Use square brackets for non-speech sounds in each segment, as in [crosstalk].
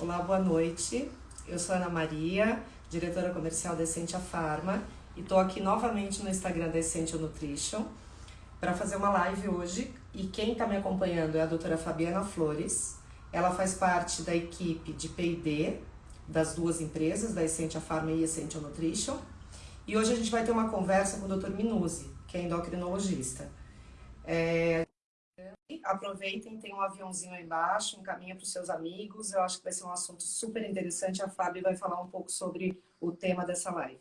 Olá, boa noite. Eu sou Ana Maria, diretora comercial da Essentia Pharma e estou aqui novamente no Instagram da Essential Nutrition para fazer uma live hoje. E quem está me acompanhando é a doutora Fabiana Flores. Ela faz parte da equipe de P&D das duas empresas, da Essentia Pharma e Essential Nutrition. E hoje a gente vai ter uma conversa com o Dr. Minuzzi, que é endocrinologista. É, aproveitem, tem um aviãozinho aí embaixo, encaminha para os seus amigos. Eu acho que vai ser um assunto super interessante. A Fábio vai falar um pouco sobre o tema dessa live.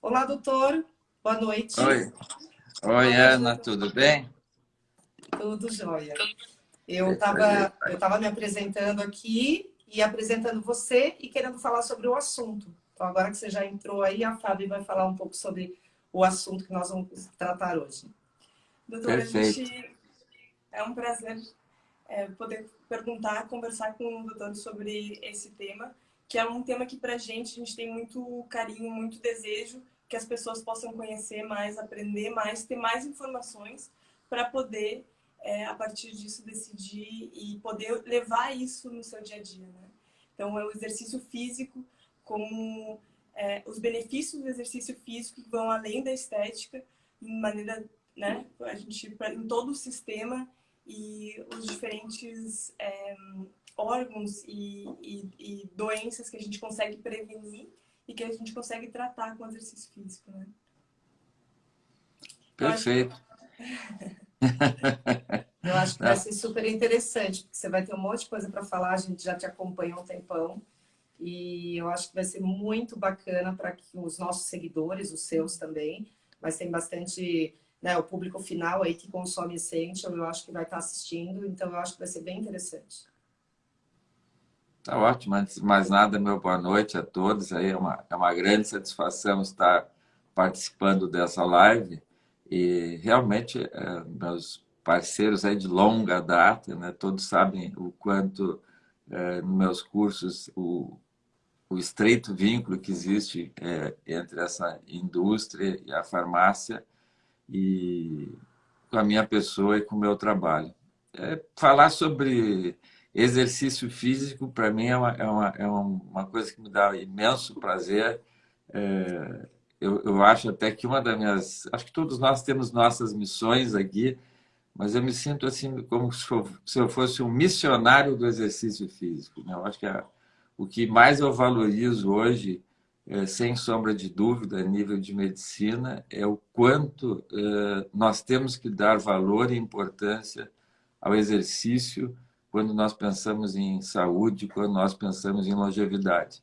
Olá, doutor. Boa noite. Oi. Oi, Ana, tudo bem? Tudo jóia. Eu estava eu tava me apresentando aqui e apresentando você e querendo falar sobre o assunto. Então, agora que você já entrou aí, a Fábio vai falar um pouco sobre o assunto que nós vamos tratar hoje. Doutora, Perfeito. a gente é um prazer é, poder perguntar, conversar com o doutor sobre esse tema, que é um tema que para a gente, a gente tem muito carinho, muito desejo que as pessoas possam conhecer mais, aprender mais, ter mais informações para poder, é, a partir disso, decidir e poder levar isso no seu dia a dia. Né? Então, é o exercício físico como é, os benefícios do exercício físico que vão além da estética, em maneira, né, a gente, em todo o sistema e os diferentes é, órgãos e, e, e, doenças que a gente consegue prevenir e que a gente consegue tratar com exercício físico, né? Perfeito. [laughs] Eu acho que vai ser super interessante, porque você vai ter um monte de coisa para falar, a gente já te acompanha há um tempão. E eu acho que vai ser muito bacana para que os nossos seguidores, os seus também, mas tem bastante né, o público final aí que consome Essential, eu acho que vai estar assistindo, então eu acho que vai ser bem interessante. Tá ótimo, antes de mais nada, meu boa noite a todos. Aí é uma, é uma grande satisfação estar participando dessa live e realmente é, meus parceiros aí de longa data, né, todos sabem o quanto é, nos meus cursos o, o estreito vínculo que existe é, entre essa indústria e a farmácia e com a minha pessoa e com o meu trabalho. É, falar sobre exercício físico, para mim, é uma, é, uma, é uma coisa que me dá imenso prazer. É, eu, eu acho até que uma das minhas... Acho que todos nós temos nossas missões aqui, mas eu me sinto assim como se eu fosse um missionário do exercício físico. Né? Eu acho que a, o que mais eu valorizo hoje é, sem sombra de dúvida, a nível de medicina, é o quanto é, nós temos que dar valor e importância ao exercício quando nós pensamos em saúde, quando nós pensamos em longevidade.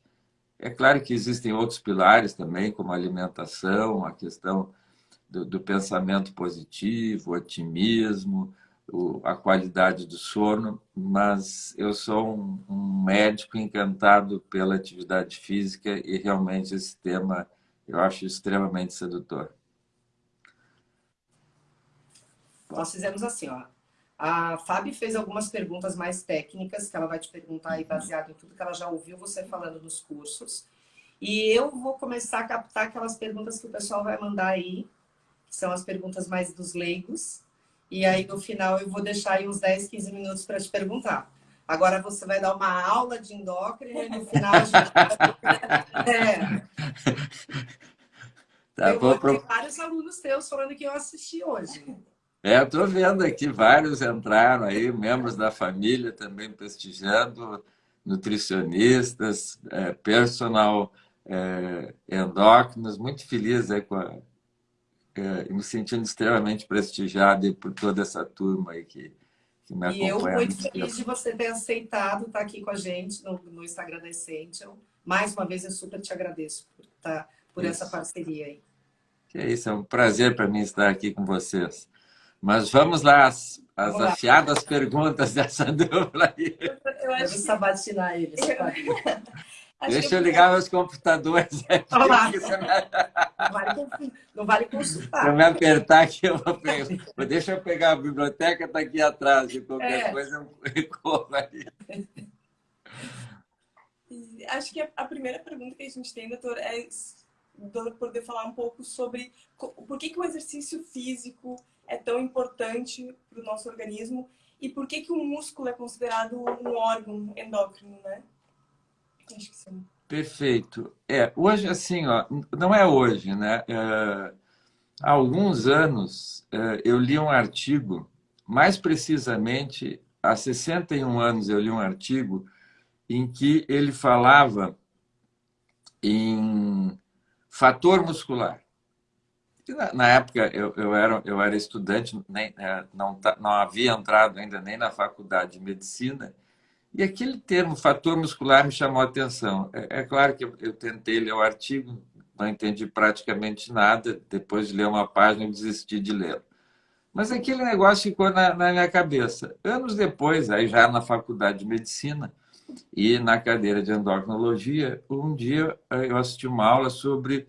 É claro que existem outros pilares também, como a alimentação, a questão do, do pensamento positivo, otimismo, a qualidade do sono, mas eu sou um, um, médico encantado pela atividade física e realmente esse tema eu acho extremamente sedutor. Nós fizemos assim, ó. A Fábio fez algumas perguntas mais técnicas que ela vai te perguntar aí baseado em tudo que ela já ouviu você falando nos cursos. E eu vou começar a captar aquelas perguntas que o pessoal vai mandar aí, que são as perguntas mais dos leigos, e aí, no final, eu vou deixar aí uns 10, 15 minutos para te perguntar. Agora você vai dar uma aula de endócrino e no final a gente vai... [laughs] é. Tá, eu vou ter vários alunos teus falando que eu assisti hoje. É, eu estou vendo aqui, vários entraram aí, membros da família também prestigiando, nutricionistas, é, personal é, endócrinos, muito feliz aí com a, é, me sentindo extremamente prestigiado por toda essa turma aí que, que me acompanha. E eu muito feliz de você ter aceitado estar aqui com a gente no, no Instagram da Essential. Mais uma vez, eu super te agradeço por, tá, por essa parceria aí. Que é isso, é um prazer para mim estar aqui com vocês. Mas vamos lá, as, as vamos afiadas lá. perguntas [laughs] dessa dupla aí. Eu acho que... sabatinar eles. [laughs] Deixa eu ligar meus computadores [laughs] aqui. Olá. Não, vale, não vale consultar. Se eu me apertar aqui, eu vou pegar. Deixa eu pegar a biblioteca, está aqui atrás. E qualquer é. coisa eu [laughs] corro aí. Acho que a primeira pergunta que a gente tem, doutor, é poder falar um pouco sobre por que, que o exercício físico é tão importante para o nosso organismo e por que, que o músculo é considerado um órgão endócrino, né? Acho que sim. Perfeito. É, hoje, assim, ó, não é hoje, né? É, há alguns anos é, eu li um artigo, mais precisamente, há 61 anos eu li um artigo em que ele falava em fator muscular. Na, na época eu, eu, era, eu era estudante, nem, é, não, não havia entrado ainda nem na faculdade de medicina, e aquele termo, fator muscular, me chamou a atenção. É, é claro que eu, tentei ler o artigo, não entendi praticamente nada. Depois de ler uma página, eu desisti de ler. Mas aquele negócio ficou na, na minha cabeça. Anos depois, aí já na faculdade de medicina e na cadeira de endocrinologia, um dia eu assisti uma aula sobre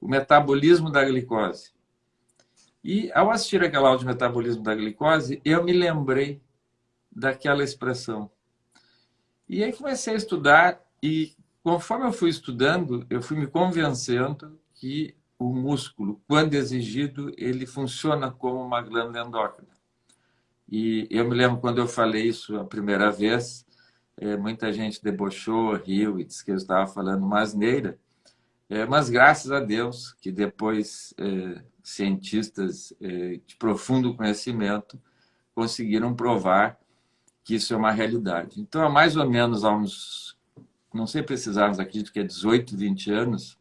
o metabolismo da glicose. E ao assistir aquela aula de metabolismo da glicose, eu me lembrei daquela expressão e aí comecei a estudar e conforme eu fui estudando, eu fui me convencendo que o músculo, quando exigido, ele funciona como uma glândula endócrina. E eu me lembro quando eu falei isso a primeira vez, é, muita gente debochou, riu e disse que eu estava falando uma asneira. É, mas graças a Deus que depois é, cientistas de profundo conhecimento conseguiram provar que isso é uma realidade. Então, há mais ou menos há uns, não sei precisarmos aqui, que é 18, 20 anos,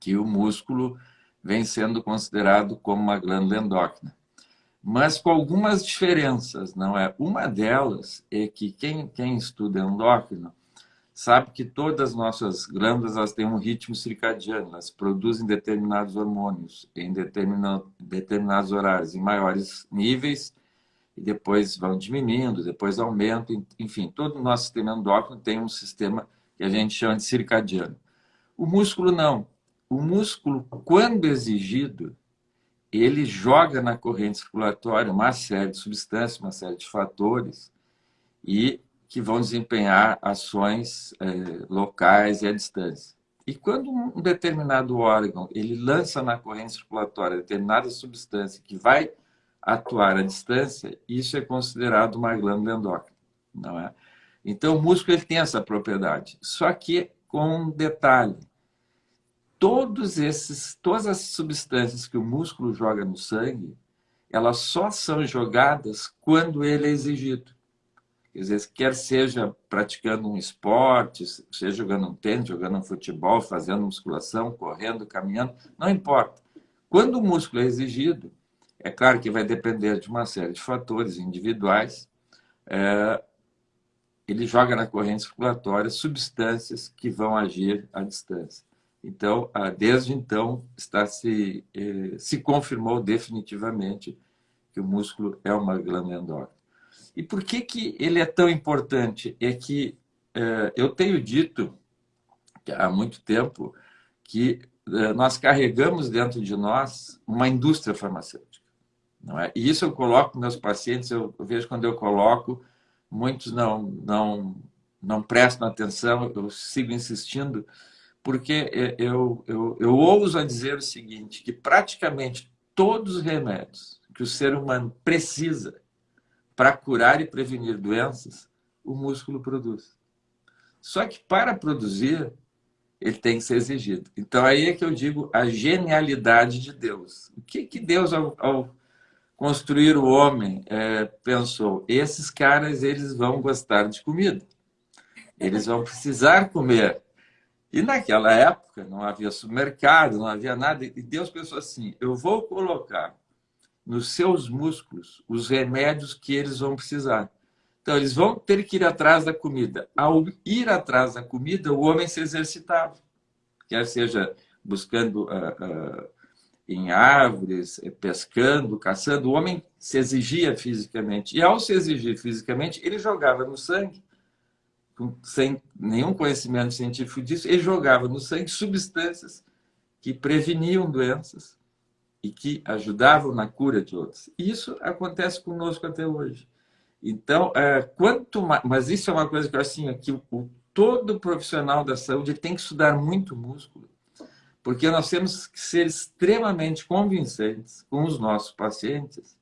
que o músculo vem sendo considerado como uma glândula endócrina. Mas com algumas diferenças, não é? Uma delas é que quem, quem estuda endócrino sabe que todas as nossas glândulas elas têm um ritmo circadiano, elas produzem determinados hormônios em determinados horários, em maiores níveis e depois vão diminuindo, depois aumentam, enfim, todo o nosso sistema endócrino tem um sistema que a gente chama de circadiano. O músculo não. O músculo, quando exigido, ele joga na corrente circulatória uma série de substâncias, uma série de fatores, e que vão desempenhar ações é, locais e à distância. E quando um determinado órgão ele lança na corrente circulatória determinada substância que vai atuar à distância, isso é considerado uma glândula endócrina, não é? Então, o músculo ele tem essa propriedade. Só que com um detalhe. Todos esses, todas as substâncias que o músculo joga no sangue, elas só são jogadas quando ele é exigido. Quer dizer, quer seja praticando um esporte, seja jogando um tênis, jogando um futebol, fazendo musculação, correndo, caminhando, não importa. Quando o músculo é exigido, é claro que vai depender de uma série de fatores individuais. É, ele joga na corrente circulatória substâncias que vão agir à distância. Então, desde então, está se, é, se confirmou definitivamente que o músculo é uma glândula endócrina. E por que, que ele é tão importante? É que é, eu tenho dito há muito tempo que é, nós carregamos dentro de nós uma indústria farmacêutica. Não é? E isso eu coloco meus pacientes, eu vejo quando eu coloco, muitos não, não, não prestam atenção, eu sigo insistindo, porque eu, eu, eu ouso a dizer o seguinte, que praticamente todos os remédios que o ser humano precisa para curar e prevenir doenças, o músculo produz. Só que para produzir, ele tem que ser exigido. Então aí é que eu digo a genialidade de Deus. O que, que Deus, ao, ao construir o homem é, pensou, esses caras eles vão gostar de comida, eles vão precisar comer. E naquela época não havia supermercado, não havia nada, e Deus pensou assim, eu vou colocar nos seus músculos os remédios que eles vão precisar. Então, eles vão ter que ir atrás da comida. Ao ir atrás da comida, o homem se exercitava. Quer seja buscando uh, uh, em árvores, eh, pescando, caçando, o homem se exigia fisicamente. E ao se exigir fisicamente, ele jogava no sangue, sem nenhum conhecimento científico disso, ele jogava no sangue substâncias que preveniam doenças e que ajudavam na cura de outras. E isso acontece conosco até hoje. Então, é, quanto mais, mas isso é uma coisa que eu assim, que o, todo profissional da saúde tem que estudar muito músculo porque nós temos que ser extremamente convincentes com os nossos pacientes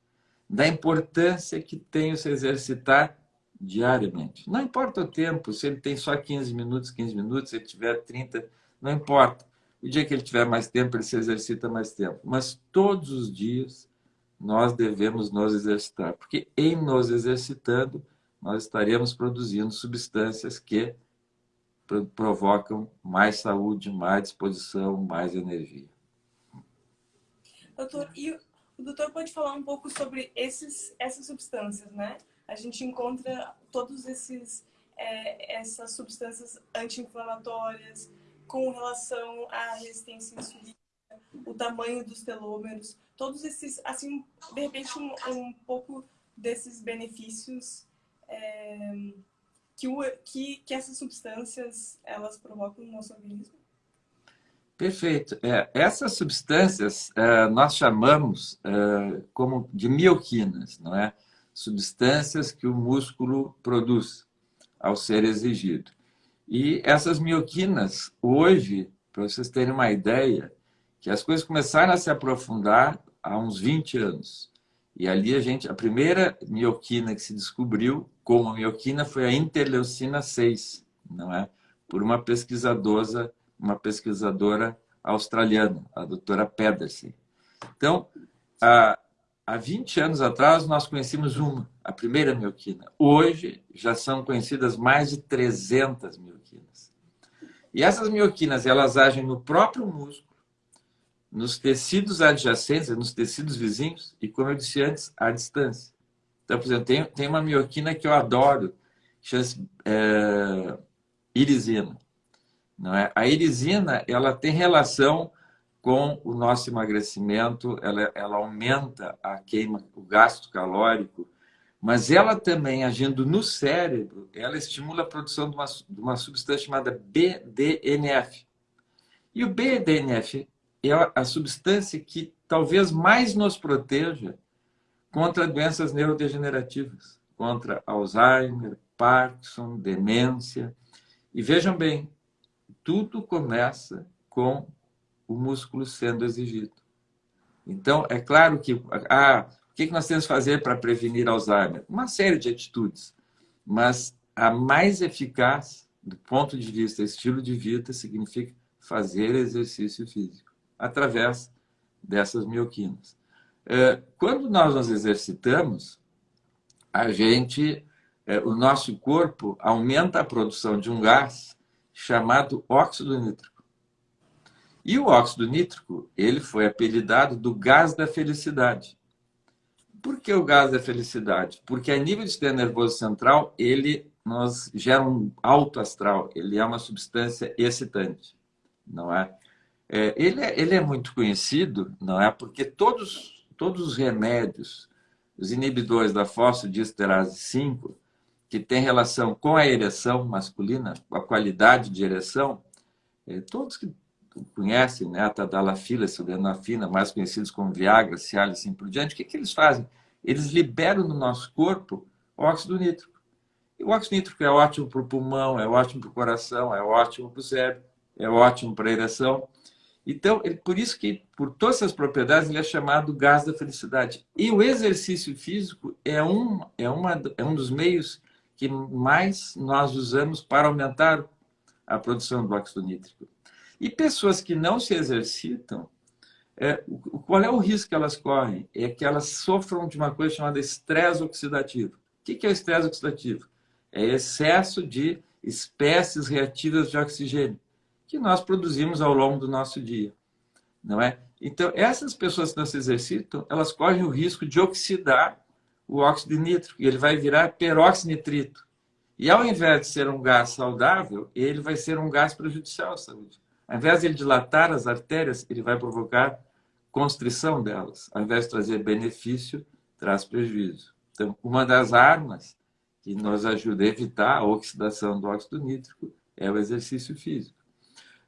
da importância que tem se exercitar diariamente. Não importa o tempo, se ele tem só 15 minutos, 15 minutos, se ele tiver 30, não importa. O dia que ele tiver mais tempo, ele se exercita mais tempo. Mas todos os dias nós devemos nos exercitar, porque em nos exercitando, nós estaremos produzindo substâncias que provocam mais saúde, mais disposição, mais energia. Doutor, e o doutor pode falar um pouco sobre esses, essas substâncias, né? A gente encontra todos esses é, essas substâncias anti-inflamatórias com relação à resistência insulínica, o tamanho dos telômeros, todos esses, assim, de repente um, um pouco desses benefícios é, que, o, que, que essas substâncias elas provocam no nosso organismo? Perfeito. É, essas substâncias é, nós chamamos é, como de mioquinas, não é? Substâncias que o músculo produz ao ser exigido. E essas mioquinas, hoje, para vocês terem uma ideia, que as coisas começaram a se aprofundar há uns 20 anos. E ali a gente, a primeira mioquina que se descobriu como mioquina foi a interleucina 6, não é? Por uma pesquisadora, uma pesquisadora australiana, a doutora Pedersen. Então, há, há 20 anos atrás nós conhecemos uma, a primeira mioquina. Hoje já são conhecidas mais de 300 mioquinas. E essas mioquinas, elas agem no próprio músculo, nos tecidos adjacentes, nos tecidos vizinhos e, como eu disse antes, à distância. Então, por exemplo, tem, tem uma mioquina que eu adoro, chama-se é, irisina. Não é? A irisina ela tem relação com o nosso emagrecimento, ela, ela aumenta a queima, o gasto calórico, mas ela também, agindo no cérebro, ela estimula a produção de uma, de uma substância chamada BDNF. E o BDNF é a substância que talvez mais nos proteja contra doenças neurodegenerativas, contra Alzheimer, Parkinson, demência. E vejam bem, tudo começa com o músculo sendo exigido. Então, é claro que ah, o que nós temos que fazer para prevenir Alzheimer? Uma série de atitudes, mas a mais eficaz, do ponto de vista estilo de vida, significa fazer exercício físico através dessas mioquinas. É, quando nós nos exercitamos, a gente, é, o nosso corpo aumenta a produção de um gás chamado óxido nítrico. E o óxido nítrico, ele foi apelidado do gás da felicidade. Por que o gás da felicidade? Porque a nível do sistema nervoso central, ele nos gera um alto astral, ele é uma substância excitante, não é? É, ele, é, ele é muito conhecido, não é? Porque todos, todos os remédios, os inibidores da fosfodiesterase 5, que tem relação com a ereção masculina, com a qualidade de ereção, é, todos que conhecem, né, a tadalafila, sildenafina, mais conhecidos como Viagra, Cialis assim por diante, o que, que eles fazem? Eles liberam no nosso corpo óxido nítrico. E o óxido nítrico é ótimo para o pulmão, é ótimo para o coração, é ótimo para o cérebro, é ótimo para a ereção. Então, por isso que, por todas essas propriedades, ele é chamado gás da felicidade. E o exercício físico é um, é uma, é um dos meios que mais nós usamos para aumentar a produção do óxido nítrico. E pessoas que não se exercitam, é, qual é o risco que elas correm? É que elas sofram de uma coisa chamada estresse oxidativo. O que é estresse oxidativo? É excesso de espécies reativas de oxigênio que nós produzimos ao longo do nosso dia, não é? Então, essas pessoas que não se exercitam, elas correm o risco de oxidar o óxido nítrico, e ele vai virar peróxido nitrito. E ao invés de ser um gás saudável, ele vai ser um gás prejudicial à saúde. Ao invés de ele dilatar as artérias, ele vai provocar constrição delas. Ao invés de trazer benefício, traz prejuízo. Então, uma das armas que nos ajuda a evitar a oxidação do óxido nítrico é o exercício físico.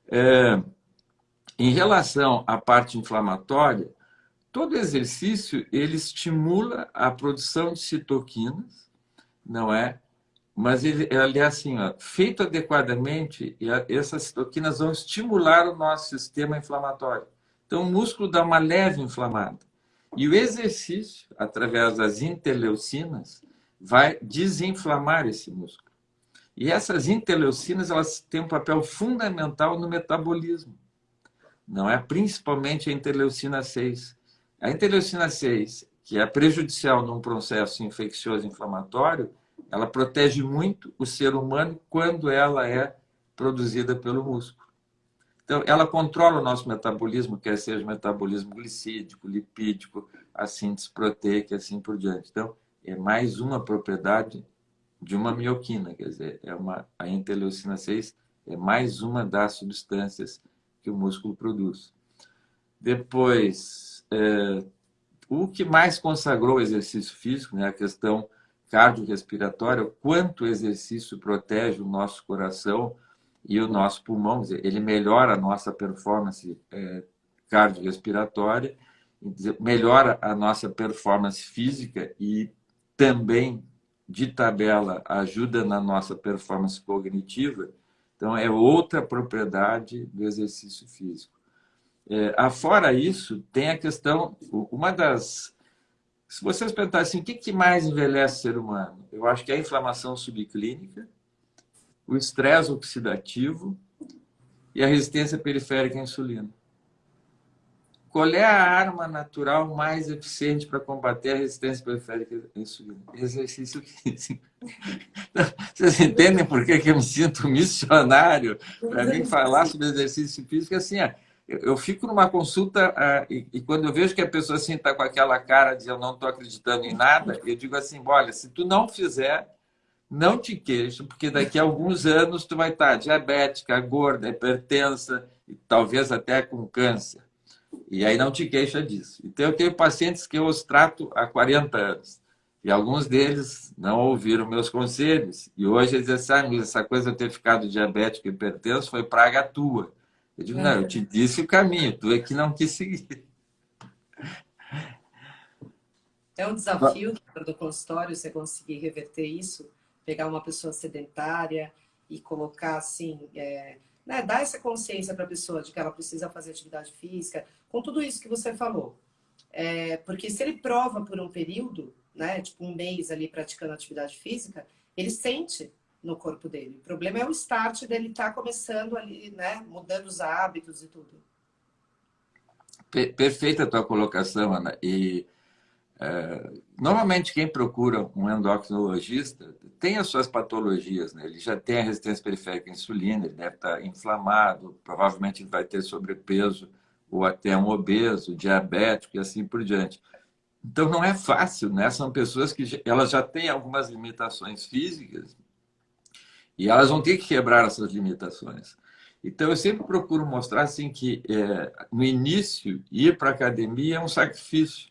É, em relação à parte inflamatória, todo exercício ele estimula a produção de citoquinas, não é? Mas ele, ele é assim, ó, feito adequadamente, essas citoquinas vão estimular o nosso sistema inflamatório. Então, o músculo dá uma leve inflamada. E o exercício, através das interleucinas, vai desinflamar esse músculo. E essas interleucinas elas têm um papel fundamental no metabolismo. Não é principalmente a interleucina 6. A interleucina 6, que é prejudicial num processo infeccioso inflamatório, ela protege muito o ser humano quando ela é produzida pelo músculo. Então, ela controla o nosso metabolismo, quer seja metabolismo glicídico, lipídico, a síntese proteica e assim por diante. Então, é mais uma propriedade de uma mioquina, quer dizer, é uma, a interleucina 6 é mais uma das substâncias que o músculo produz. Depois, é, o que mais consagrou o exercício físico, né, a questão cardiorrespiratória, quanto o exercício protege o nosso coração e o nosso pulmão, dizer, ele melhora a nossa performance é, cardiorrespiratória, melhora a nossa performance física e também de tabela ajuda na nossa performance cognitiva, então é outra propriedade do exercício físico. É, afora isso, tem a questão, uma das... Se vocês perguntarem assim, o que, que mais envelhece o ser humano? Eu acho que é a inflamação subclínica, o estresse oxidativo e a resistência periférica à insulina. Qual é a arma natural mais eficiente para combater a resistência periférica à insulina? Exercício físico. [laughs] Vocês entendem por que eu me sinto missionário para mim falar sobre exercício físico? Assim, eu fico numa consulta e quando eu vejo que a pessoa assim está com aquela cara de eu não estou acreditando em nada, eu digo assim, olha, se tu não fizer, não te queixa, porque daqui a alguns anos tu vai estar diabética, gorda, hipertensa e talvez até com câncer. E aí não te queixa disso. Então, eu tenho pacientes que eu os trato há 40 anos. E alguns deles não ouviram meus conselhos. E hoje eles dizem assim, ah, essa coisa de ter ficado diabético e hipertenso foi praga tua. Eu digo, não, eu te disse o caminho, tu é que não quis seguir. É um desafio do consultório você conseguir reverter isso, pegar uma pessoa sedentária e colocar assim, é, né, dar essa consciência para a pessoa de que ela precisa fazer atividade física, com tudo isso que você falou. É, porque se ele prova por um período, né, tipo um mês ali praticando atividade física, ele sente no corpo dele. O problema é o start dele estar tá começando ali, né, mudando os hábitos e tudo. Perfeita a tua colocação, Ana. E é, normalmente quem procura um endocrinologista tem as suas patologias, né? Ele já tem a resistência periférica à insulina, ele deve estar inflamado, provavelmente vai ter sobrepeso ou até um obeso, diabético e assim por diante. Então não é fácil, né? São pessoas que elas já têm algumas limitações físicas e elas vão ter que quebrar essas limitações. Então eu sempre procuro mostrar assim que é, no início ir para a academia é um sacrifício,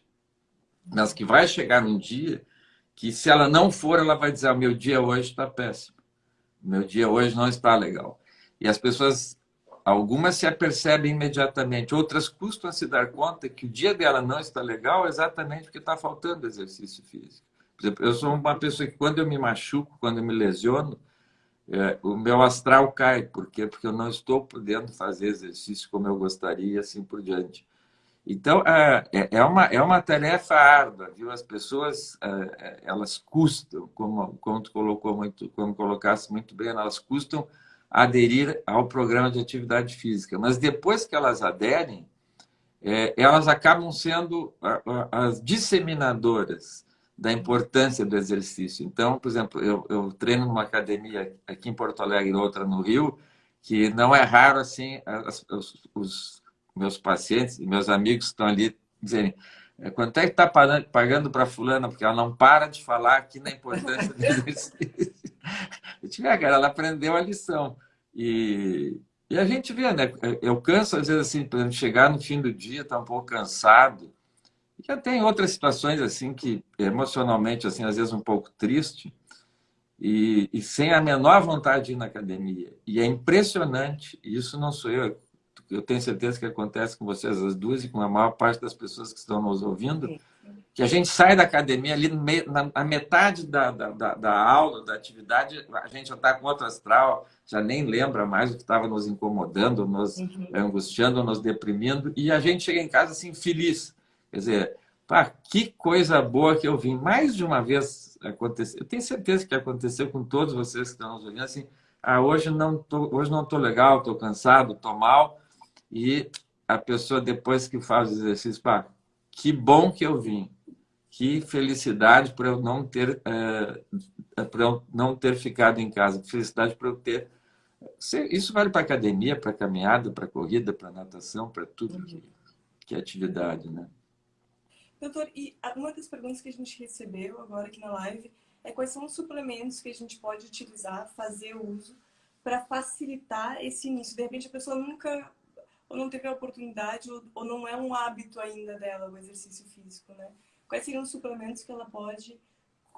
mas que vai chegar um dia que se ela não for, ela vai dizer: o meu dia hoje está péssimo, meu dia hoje não está legal. E as pessoas, algumas se apercebem imediatamente, outras custam a se dar conta que o dia dela não está legal exatamente porque está faltando exercício físico. Por exemplo, eu sou uma pessoa que quando eu me machuco, quando eu me lesiono, é, o meu astral cai. Por quê? Porque eu não estou podendo fazer exercício como eu gostaria e assim por diante. Então, é, é, é uma, é uma tarefa árdua, viu? As pessoas, é, elas custam, como, como tu colocou muito, como colocasse muito bem, elas custam aderir ao programa de atividade física. Mas depois que elas aderem, elas acabam sendo as disseminadoras da importância do exercício. Então, por exemplo, eu, eu treino numa academia aqui em Porto Alegre, outra no Rio, que não é raro assim as, os, os meus pacientes e meus amigos estão ali dizendo é, quanto é que está pagando para fulana, porque ela não para de falar aqui na importância do [laughs] exercício. Eu tive, ah, cara, ela aprendeu a lição. E, e a gente vê, né? Eu canso, às vezes, assim, para chegar no fim do dia, tá um pouco cansado. E já tem outras situações, assim, que emocionalmente, assim, às vezes um pouco triste. E, e sem a menor vontade de ir na academia. E é impressionante, isso não sou eu, eu tenho certeza que acontece com vocês as duas e com a maior parte das pessoas que estão nos ouvindo, que a gente sai da academia ali na, na metade da, da, da, aula, da atividade, a gente já está com outro astral, já nem lembra mais o que estava nos incomodando, nos uhum. angustiando, nos deprimindo, e a gente chega em casa assim feliz. Quer dizer, Pá, que coisa boa que eu vim. Mais de uma vez aconteceu. Eu tenho certeza que aconteceu com todos vocês que estão nos olhando assim. Ah, hoje não tô, hoje não estou legal, estou cansado, estou mal. E a pessoa depois que faz o exercício, pá, que bom que eu vim. Que felicidade por eu não ter é, por eu não ter ficado em casa. Que felicidade por eu ter isso vale para academia, para caminhada, para corrida, para natação, para tudo que, que é atividade, né? Doutor, e uma das perguntas que a gente recebeu agora aqui na live é quais são os suplementos que a gente pode utilizar, fazer uso, para facilitar esse início. De repente a pessoa nunca, ou não teve a oportunidade, ou, ou não é um hábito ainda dela o exercício físico, né? Quais seriam os suplementos que ela pode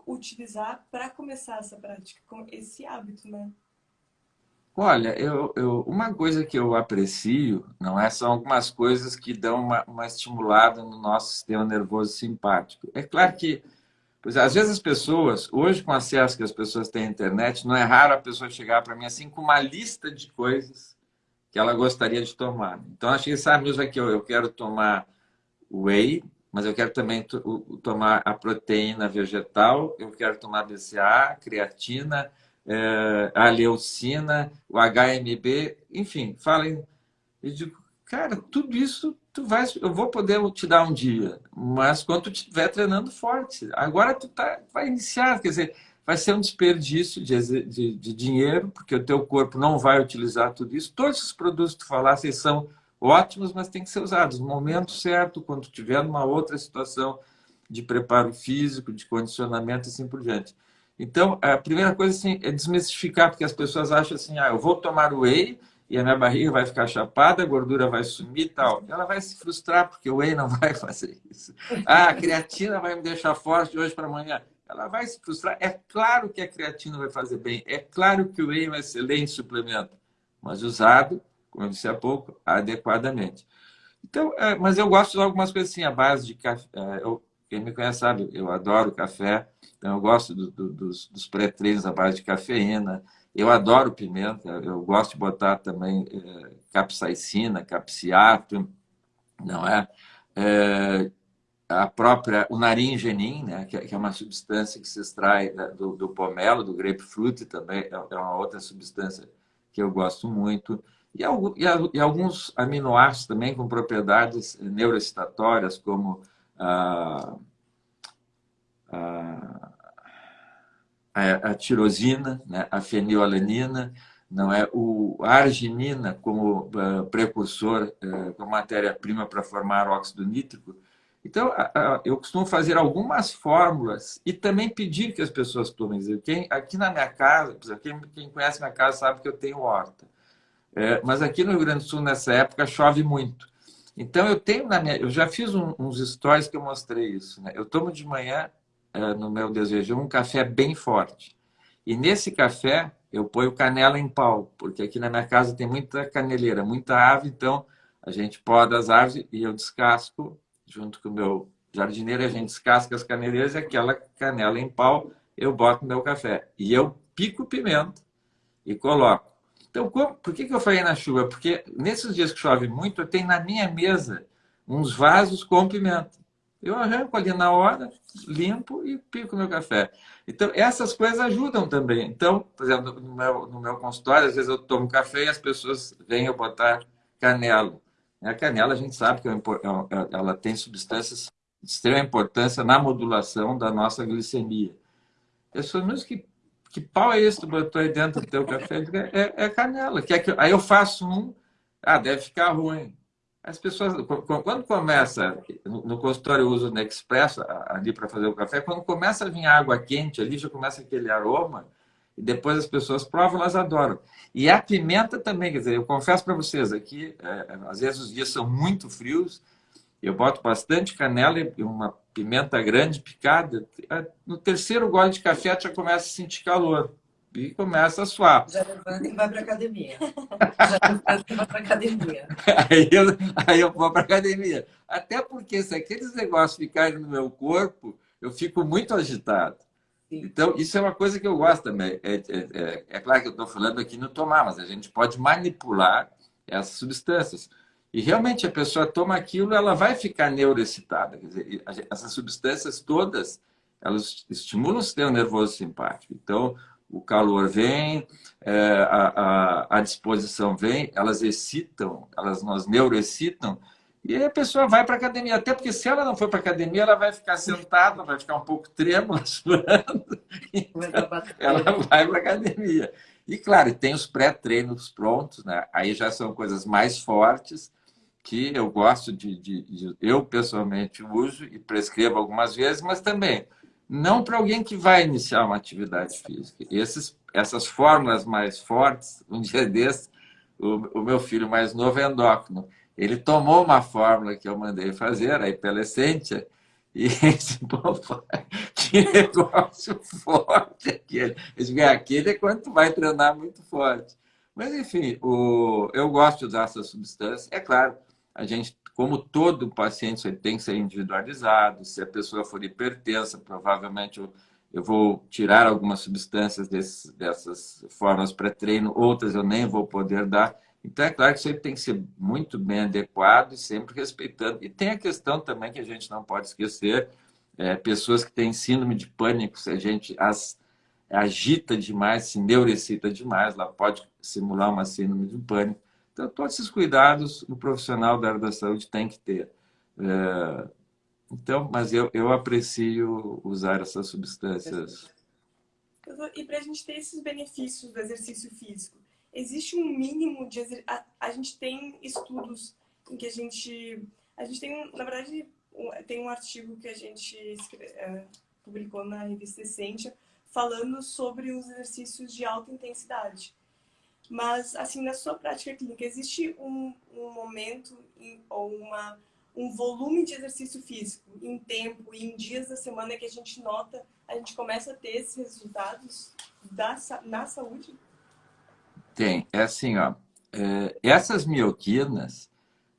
utilizar para começar essa prática, esse hábito, né? Olha, eu, eu, uma coisa que eu aprecio, não é, são algumas coisas que dão uma, uma estimulada no nosso sistema nervoso simpático. É claro que, pois, às vezes as pessoas, hoje com acesso que as pessoas têm à internet, não é raro a pessoa chegar para mim assim com uma lista de coisas que ela gostaria de tomar. Então, achei, sabe, mesmo aqui, eu, quero tomar whey, mas eu quero também tomar a proteína vegetal, eu quero tomar BCA, creatina, é, a leucina, o HMB, enfim, falem. Eu digo, cara, tudo isso tu vai, eu vou poder te dar um dia, mas quando tu estiver treinando forte. Agora tu tá, vai iniciar, quer dizer, vai ser um desperdício de, de, de, dinheiro, porque o teu corpo não vai utilizar tudo isso. Todos os produtos que tu falasse são ótimos, mas tem que ser usados no momento certo, quando tiver numa outra situação de preparo físico, de condicionamento e assim por diante. Então, a primeira coisa assim, é desmistificar, porque as pessoas acham assim, ah, eu vou tomar o whey e a minha barriga vai ficar chapada, a gordura vai sumir e tal. Ela vai se frustrar, porque o whey não [laughs] vai fazer isso. Ah, a creatina vai me deixar forte de hoje para amanhã. Ela vai se frustrar. É claro que a creatina vai fazer bem, é claro que o whey é um excelente suplemento, mas usado, como eu disse há pouco, adequadamente. Então, é, mas eu gosto de algumas coisas assim, a base de café. É, eu, quem me conhece sabe, eu adoro café, então eu gosto do, do, dos, dos pré-treinos à base de cafeína, eu adoro pimenta, eu gosto de botar também é, capsaicina, capsiato, não é? é? A própria, o naringenin, né, que, é uma substância que se extrai do, do pomelo, do grapefruit também, é, é uma outra substância que eu gosto muito. E, e, alguns aminoácidos também com propriedades neuroexcitatórias, como a, a, a tirosina, né? a fenilalanina, não é o a arginina como uh, precursor, uh, como matéria-prima para formar óxido nítrico. Então, eu costumo fazer algumas fórmulas e também pedir que as pessoas tomem. Quem, aqui na minha casa, quem, quem conhece minha casa sabe que eu tenho horta. É, mas aqui no Rio Grande do Sul, nessa época, chove muito. Então, eu tenho na minha. Eu já fiz um, uns stories que eu mostrei isso. Né? Eu tomo de manhã, é, no meu desejo, um café bem forte. E nesse café, eu ponho canela em pau, porque aqui na minha casa tem muita caneleira, muita ave, então a gente poda as árvores e eu descasco, junto com o meu jardineiro, a gente descasca as caneleiras e aquela canela em pau eu boto meu café. E eu pico pimenta e coloco. Então, como, por que, que eu falei na chuva? Porque nesses dias que chove muito, eu tenho na minha mesa uns vasos com pimenta. Eu arranco ali na hora, limpo e pico meu café. Então, essas coisas ajudam também. Então, por exemplo, no meu, no meu consultório, às vezes eu tomo café e as pessoas vêm eu botar canela. A canela, a gente sabe que é é ela tem substâncias de extrema importância na modulação da nossa glicemia. Pessoas mesmo que que pau é esse que tu botou aí dentro do teu café? É, é canela. Que é que, aí eu faço um, ah, deve ficar ruim. As pessoas, quando começa, no consultório eu uso o Nexpresso ali para fazer o café, quando começa a vir água quente ali, já começa aquele aroma, e depois as pessoas provam, elas adoram. E a pimenta também, quer dizer, eu confesso para vocês aqui, é, às vezes os dias são muito frios, eu boto bastante canela e uma pimenta grande picada. No terceiro gole de café já começa a sentir calor e começa a suar. Já levanta e vai para academia. Já levanta e vai para academia. [laughs] Aí eu, aí eu vou para academia. Até porque se aqueles negócios ficarem no meu corpo, eu fico muito agitado. Então, isso é uma coisa que eu gosto também. É, é, é, é claro que eu estou falando aqui no tomar, mas a gente pode manipular essas substâncias. E realmente a pessoa toma aquilo, ela vai ficar neuroexcitada. Quer dizer, essas substâncias todas, elas estimulam o sistema nervoso simpático. Então, o calor vem, é, a, a, a, disposição vem, elas excitam, elas nos neuroexcitam, e aí a pessoa vai para a academia. Até porque se ela não for para a academia, ela vai ficar sentada, vai ficar um pouco trêmula, [laughs] suando. Então, ela vai para a academia. E claro, tem os pré-treinos prontos, né? aí já são coisas mais fortes, que eu gosto de, de, de, eu pessoalmente uso e prescrevo algumas vezes, mas também não para alguém que vai iniciar uma atividade física. Esses, essas fórmulas mais fortes, um dia [laughs] desses, o, o, meu filho mais novo é endócrino. Ele tomou uma fórmula que eu mandei fazer, a Ipelescentia, e [laughs] disse, pô, [laughs] que negócio forte aquele. Eu disse, aquele é quando tu vai treinar muito forte. Mas, enfim, o, eu gosto de usar essa substância. É claro, a gente como todo paciente tem que ser individualizado, se a pessoa for hipertensa, provavelmente eu, eu vou tirar algumas substâncias desses, dessas formas pré-treino, outras eu nem vou poder dar. Então, é claro que isso tem que ser muito bem adequado e sempre respeitando. E tem a questão também que a gente não pode esquecer, é, pessoas que têm síndrome de pânico, se a gente as agita demais, se neurecita demais, ela pode simular uma síndrome de pânico. Então, todos esses cuidados o profissional da área da saúde tem que ter. É, então, mas eu, eu aprecio usar essas substâncias. E para a gente ter esses benefícios do exercício físico, existe um mínimo de? A, a, gente tem estudos em que a gente... A gente tem, na verdade, tem um artigo que a gente escreve, é, publicou na revista Essência falando sobre os exercícios de alta intensidade. Mas, assim, na sua prática clínica, existe um, um momento em, ou uma, um volume de exercício físico em tempo e em dias da semana que a gente nota, a gente começa a ter esses resultados da, na saúde? Tem. É assim, ó. É, essas mioquinas,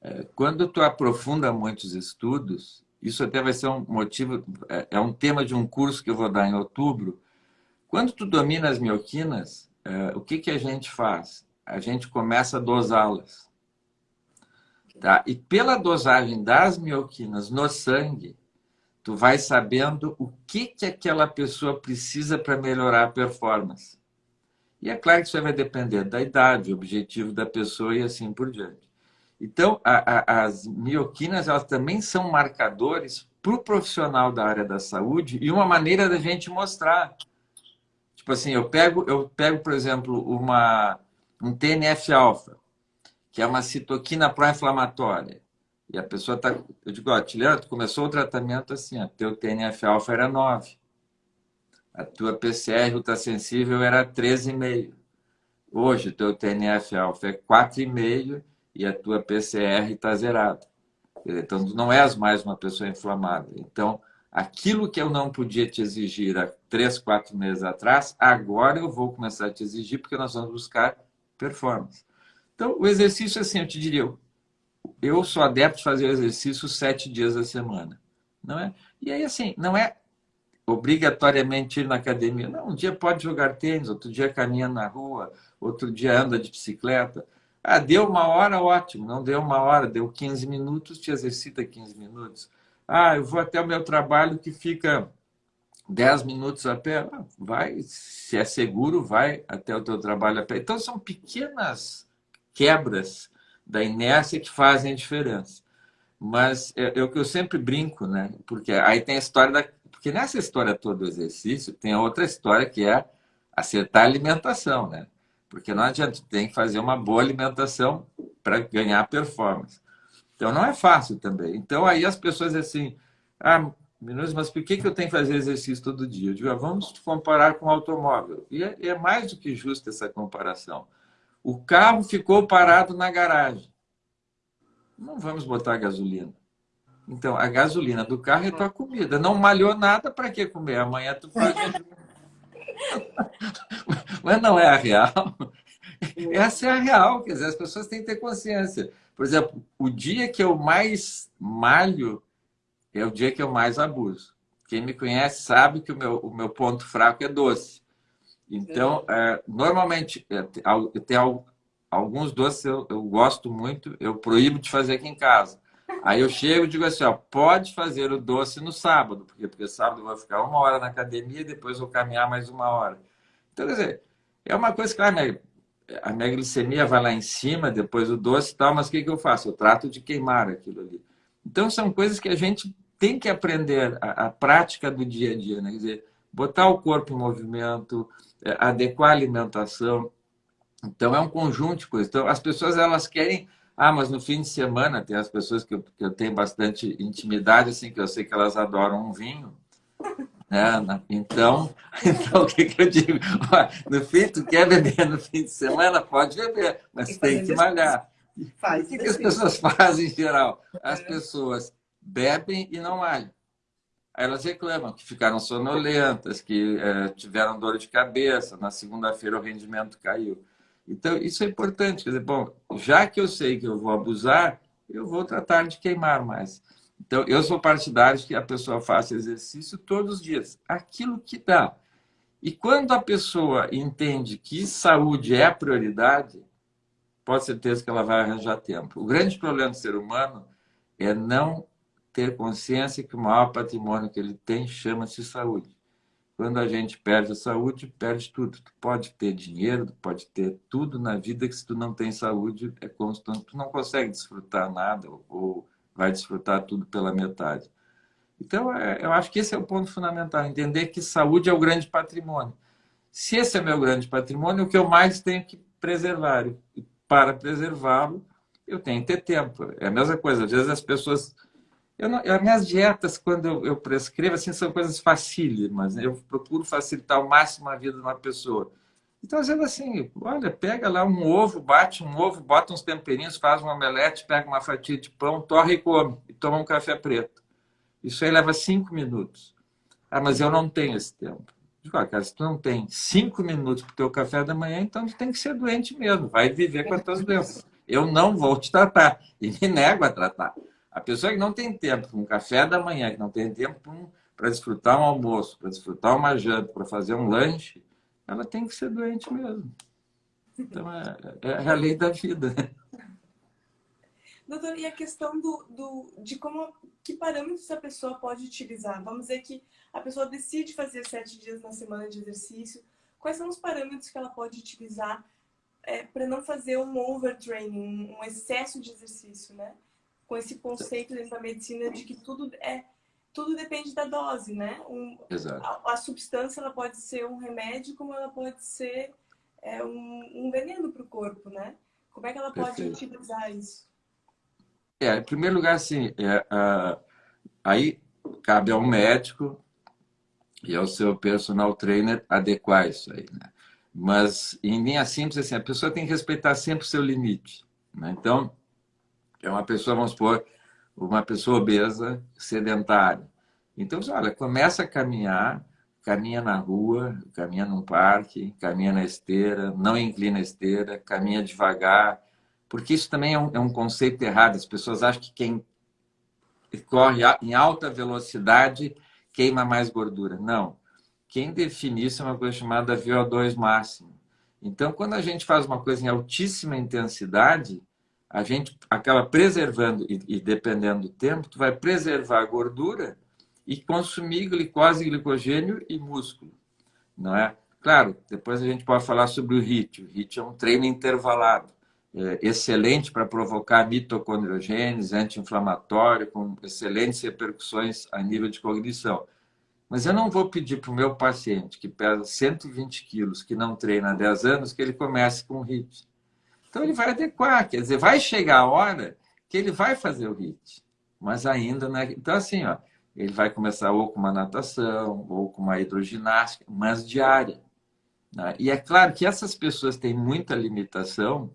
é, quando tu aprofunda muitos estudos, isso até vai ser um motivo, é, é um tema de um curso que eu vou dar em outubro. Quando tu domina as mioquinas, o que, que a gente faz? A gente começa a dosá-las. Tá? E pela dosagem das mioquinas no sangue, tu vai sabendo o que, que aquela pessoa precisa para melhorar a performance. E é claro que isso vai depender da idade, objetivo da pessoa e assim por diante. Então, a, a, as mioquinas elas também são marcadores para o profissional da área da saúde e uma maneira da gente mostrar Tipo assim, eu pego, eu pego por exemplo, uma, um TNF-alfa, que é uma citoquina pró-inflamatória. E a pessoa está... Eu digo, ó, Tiliana, tu começou o tratamento assim, ó, teu TNF-alfa era 9. A tua PCR ultrassensível era 13,5. Hoje, teu TNF-alfa é 4,5 e a tua PCR está zerada. Então, tu não és mais uma pessoa inflamada. Então, aquilo que eu não podia te exigir há três, quatro meses atrás, agora eu vou começar a te exigir porque nós vamos buscar performance. Então, o exercício, assim, eu te diria, eu sou adepto de fazer exercício sete dias da semana, não é? E aí, assim, não é obrigatoriamente ir na academia. Não, um dia pode jogar tênis, outro dia caminha na rua, outro dia anda de bicicleta. Ah, deu uma hora, ótimo. Não deu uma hora, deu 15 minutos, te exercita 15 minutos. Ah, eu vou até o meu trabalho que fica 10 minutos a pé. Ah, vai, se é seguro, vai até o teu trabalho a pé. Então, são pequenas quebras da inércia que fazem a diferença. Mas é, é o que eu sempre brinco, né? Porque aí tem a história da... Porque nessa história toda do exercício, tem a outra história que é acertar a alimentação, né? Porque não adianta, tem que fazer uma boa alimentação para ganhar performance. Então, não é fácil também. Então, aí as pessoas assim, ah, mas por que, que eu tenho que fazer exercício todo dia? Eu digo, ah, vamos comparar com o automóvel. E é, é mais do que justa essa comparação. O carro ficou parado na garagem. Não vamos botar gasolina. Então, a gasolina do carro é tua comida. Não malhou nada, para que comer? Amanhã tu faz... [laughs] [laughs] Mas não é a real. Essa é a real. Quer dizer, as pessoas têm que ter consciência. Por exemplo, o dia que eu mais malho é o dia que eu mais abuso. Quem me conhece sabe que o meu, o meu ponto fraco é doce. Então, é, normalmente, é, tem alguns doces eu, eu gosto muito, eu proíbo de fazer aqui em casa. Aí eu chego e digo assim, ó, pode fazer o doce no sábado, porque, porque sábado eu vou ficar uma hora na academia, depois vou caminhar mais uma hora. Então, quer dizer, é uma coisa que a minha, a minha glicemia vai lá em cima, depois o doce e tal, mas o que, que eu faço? Eu trato de queimar aquilo ali. Então, são coisas que a gente tem que aprender, a, a prática do dia a dia, né? Quer dizer, botar o corpo em movimento, é, adequar a alimentação. Então, é um conjunto de coisas. Então, as pessoas, elas querem... Ah, mas no fim de semana tem as pessoas que eu, que eu tenho bastante intimidade, assim, que eu sei que elas adoram um vinho. Né? Então, [laughs] então, o que, que eu digo? No fim, tu quer beber no fim de semana? Pode beber, mas tem que malhar. Faz o que, que as pessoas [laughs] fazem em geral? As é. pessoas bebem e não malham. Aí elas reclamam que ficaram sonolentas, que é, tiveram dor de cabeça, na segunda-feira o rendimento caiu. Então, isso é importante. Quer dizer, bom, já que eu sei que eu vou abusar, eu vou tratar de queimar mais. Então, eu sou partidário que a pessoa faça exercício todos os dias, aquilo que dá. E quando a pessoa entende que saúde é a prioridade, pode ter certeza que ela vai arranjar tempo. O grande problema do ser humano é não ter consciência que o maior patrimônio que ele tem chama-se saúde. Quando a gente perde a saúde, perde tudo. Tu pode ter dinheiro, tu pode ter tudo na vida que se tu não tem saúde, é constante. Tu não consegue desfrutar nada ou vai desfrutar tudo pela metade. Então, é, eu acho que esse é o ponto fundamental, entender que saúde é o grande patrimônio. Se esse é meu grande patrimônio, o que eu mais tenho que preservar. E para preservá-lo, eu tenho que ter tempo. É a mesma coisa, às vezes as pessoas eu não, as minhas dietas, quando eu, eu, prescrevo, assim, são coisas facílimas. Né? Eu procuro facilitar ao máximo a vida de uma pessoa. Então, às vezes, assim, olha, pega lá um ovo, bate um ovo, bota uns temperinhos, faz um omelete, pega uma fatia de pão, torre e come, e toma um café preto. Isso aí leva cinco minutos. Ah, mas eu não tenho esse tempo. De qualquer caso, se tu não tem cinco minutos para o teu café da manhã, então tu tem que ser doente mesmo. Vai viver com as tuas doenças. Eu não vou te tratar. E me nego a tratar. A pessoa que não tem tempo para um café da manhã, que não tem tempo para desfrutar um almoço, para desfrutar uma janta, para fazer um lanche, ela tem que ser doente mesmo. Então, é, é a lei da vida. Doutor, e a questão do, do, de como, que parâmetros a pessoa pode utilizar? Vamos dizer que a pessoa decide fazer sete dias na semana de exercício. Quais são os parâmetros que ela pode utilizar é, para não fazer um overtraining, um excesso de exercício, né? Com esse conceito dentro da medicina de que tudo é tudo depende da dose, né? Um, Exato. A, a, substância ela pode ser um remédio, como ela pode ser é, um, um veneno para o corpo, né? Como é que ela pode Perfeito. utilizar isso? É, em primeiro lugar, assim, é, uh, aí cabe ao médico e ao seu personal trainer adequar isso aí, né? Mas, em linha simples, assim, a pessoa tem que respeitar sempre o seu limite. Né? Então, é uma pessoa, vamos supor, uma pessoa obesa, sedentária. Então, olha, começa a caminhar, caminha na rua, caminha num parque, caminha na esteira, não inclina a esteira, caminha devagar, porque isso também é um, é um conceito errado. As pessoas acham que quem corre em alta velocidade queima mais gordura. Não. Quem define isso é uma coisa chamada VO2 máximo. Então, quando a gente faz uma coisa em altíssima intensidade, a gente acaba preservando, e, dependendo do tempo, tu vai preservar a gordura e consumir glicose, glicogênio e músculo, não é? Claro, depois a gente pode falar sobre o HIIT. O HIIT é um treino intervalado, é excelente para provocar mitocondriogênese, anti-inflamatório, com excelentes repercussões a nível de cognição. Mas eu não vou pedir para o meu paciente que pesa 120 quilos, que não treina há 10 anos, que ele comece com HIIT então ele vai adequar, quer dizer, vai chegar a hora que ele vai fazer o HIT, mas ainda não é... Então assim, ó, ele vai começar ou com uma natação, ou com uma hidroginástica, mas diária. Né? E é claro que essas pessoas têm muita limitação,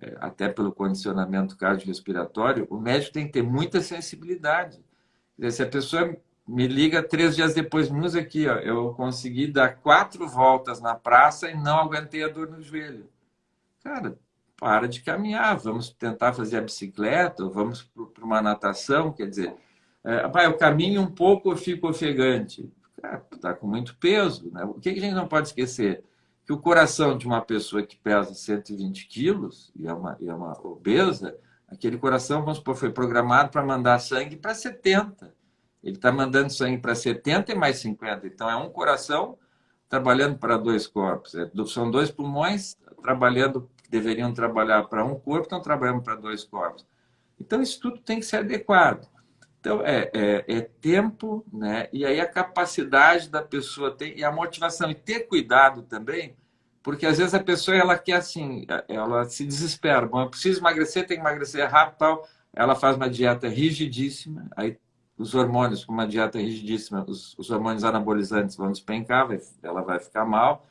é, até pelo condicionamento cardiorrespiratório, o médico tem que ter muita sensibilidade. Dizer, se a pessoa me liga três dias depois, nos aqui, ó, eu consegui dar quatro voltas na praça e não aguentei a dor no joelho. Cara, para de caminhar, vamos tentar fazer a bicicleta, vamos para uma natação, quer dizer, é, pai, eu caminho um pouco, eu fico ofegante. Está com muito peso. Né? O que a gente não pode esquecer? Que que o coração de uma pessoa que pesa 120 quilos e é uma, e é uma obesa, aquele coração, vamos supor, foi programado para mandar sangue para 70. Ele está mandando sangue para 70 e mais 50. Então, é um coração trabalhando para dois corpos. É, são dois pulmões trabalhando, deveriam trabalhar para um corpo, estão trabalhando para dois corpos. Então, isso tudo tem que ser adequado. Então, é, é, é, tempo, né? e aí a capacidade da pessoa ter, e a motivação, e ter cuidado também, porque às vezes a pessoa ela quer assim, ela se desespera. Bom, eu preciso emagrecer, tem que emagrecer rápido tal. Ela faz uma dieta rigidíssima, aí os hormônios, com uma dieta rigidíssima, os, os hormônios anabolizantes vão despencar, vai, ela vai ficar mal,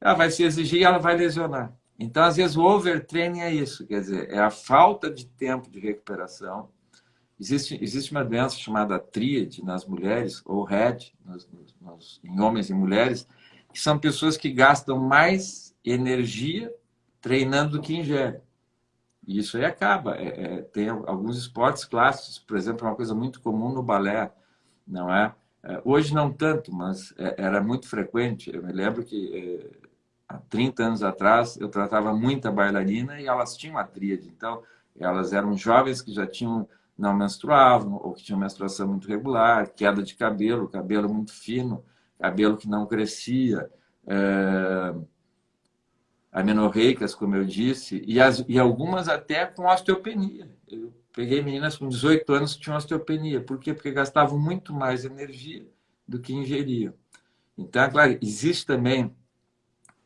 ela vai se exigir e ela vai lesionar. Então, às vezes, o overtraining é isso, quer dizer, é a falta de tempo de recuperação. Existe, existe uma doença chamada tríade nas mulheres, ou RED, nos, nos, em homens e mulheres, que são pessoas que gastam mais energia treinando do que ingerem. E isso aí acaba. É, é, tem alguns esportes clássicos, por exemplo, é uma coisa muito comum no balé, não é? é hoje não tanto, mas é, era muito frequente. Eu me lembro que é, há 30 anos atrás eu tratava muita bailarina e elas tinham a tríade. Então, elas eram jovens que já tinham não menstruavam ou que tinham menstruação muito regular, queda de cabelo, cabelo muito fino, cabelo que não crescia, é, amenorreicas, como eu disse, e, as, e algumas até com osteopenia. Eu peguei meninas com 18 anos que tinham osteopenia. Por quê? Porque gastavam muito mais energia do que ingeriam. Então, é claro, existe também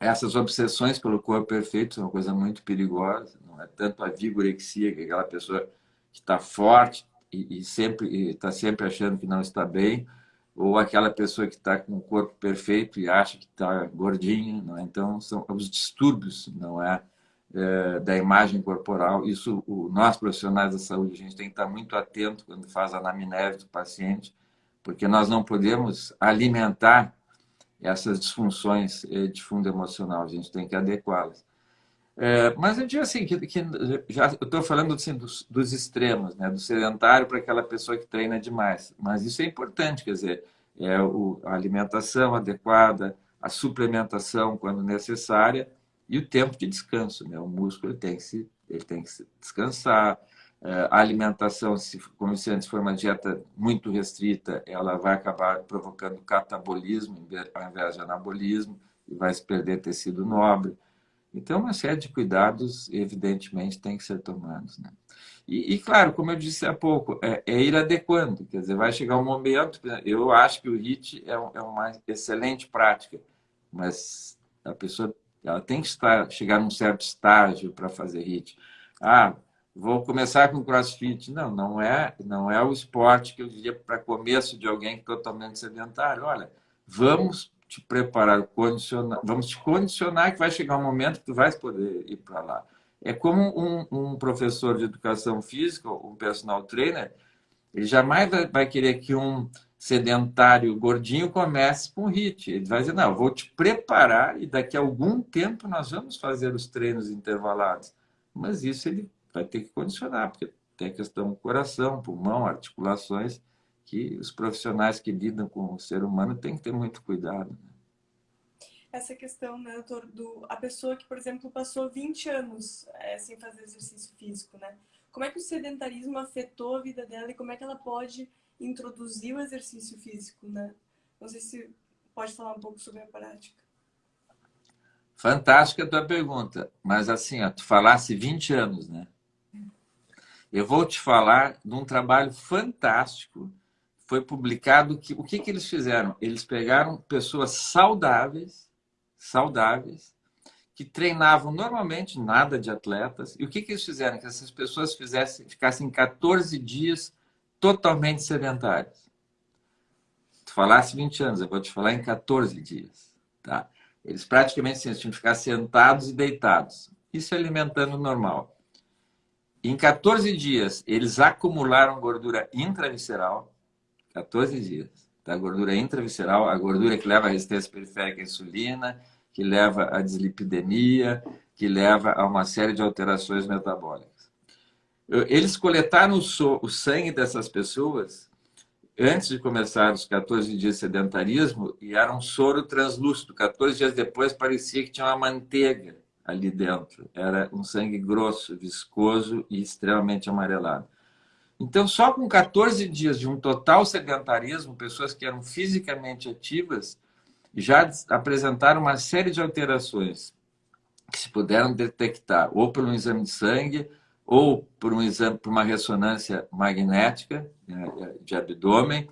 essas obsessões pelo corpo perfeito, são uma coisa muito perigosa. Não é tanto a vigorexia, que é aquela pessoa que está forte e, e sempre está sempre achando que não está bem, ou aquela pessoa que está com o corpo perfeito e acha que está gordinha. Não é? Então, são os distúrbios não é? é, da imagem corporal. Isso, o, nós profissionais da saúde, a gente tem que estar muito atento quando faz a anamnese do paciente, porque nós não podemos alimentar essas disfunções é, de fundo emocional, a gente tem que adequá-las. É, mas eu digo assim, que, que já estou falando assim, dos, dos, extremos, né? do sedentário para aquela pessoa que treina demais. Mas isso é importante, quer dizer, é o, a alimentação adequada, a suplementação quando necessária e o tempo de descanso. Né? O músculo tem que, se, ele tem que descansar. É, a alimentação, se, como se antes for uma dieta muito restrita, ela vai acabar provocando catabolismo ao invés de anabolismo e vai se perder tecido nobre. Então, uma série de cuidados, evidentemente, tem que ser tomados. Né? E, e, claro, como eu disse há pouco, é, é, ir adequando. Quer dizer, vai chegar um momento... Eu acho que o HIT é, é uma excelente prática, mas a pessoa ela tem que estar, chegar num certo estágio para fazer HIT. Ah, vou começar com crossfit. Não, não é, não é o esporte que eu diria para começo de alguém totalmente sedentário. Olha, vamos te preparar, condicionar, vamos te condicionar que vai chegar um momento que tu vais poder ir para lá. É como um, um, professor de educação física, um personal trainer, ele jamais vai, vai querer que um sedentário gordinho comece com HIT. Ele vai dizer, não, vou te preparar e daqui a algum tempo nós vamos fazer os treinos intervalados. Mas isso ele vai ter que condicionar, porque tem a questão do coração, pulmão, articulações, que os profissionais que lidam com o ser humano têm que ter muito cuidado. Né? Essa questão, né, doutor, do, a pessoa que, por exemplo, passou 20 anos é, sem fazer exercício físico, né? Como é que o sedentarismo afetou a vida dela e como é que ela pode introduzir o exercício físico, né? Não sei se pode falar um pouco sobre a prática. Fantástica a tua pergunta, mas assim, ó, tu falasse 20 anos, né? Eu vou te falar de um trabalho fantástico foi publicado que o que, que eles fizeram? Eles pegaram pessoas saudáveis, saudáveis, que treinavam normalmente, nada de atletas, e o que, que eles fizeram? Que essas pessoas fizessem, ficassem 14 dias totalmente sedentárias. Tu falasse 20 anos, eu vou te falar em 14 dias. Tá? Eles praticamente assim, tinham que ficar sentados e deitados. Isso é alimentando normal. Em 14 dias, eles acumularam gordura intravisceral, 14 dias. Da gordura intravisceral, a gordura que leva à resistência periférica à insulina, que leva à dislipidemia, que leva a uma série de alterações metabólicas. Eles coletaram o sangue dessas pessoas antes de começar os 14 dias de sedentarismo e era um soro translúcido. 14 dias depois parecia que tinha uma manteiga ali dentro. Era um sangue grosso, viscoso e extremamente amarelado. Então, só com 14 dias de um total sedentarismo, pessoas que eram fisicamente ativas já apresentaram uma série de alterações que se puderam detectar ou por um exame de sangue ou por um exame, por uma ressonância magnética né, de abdômen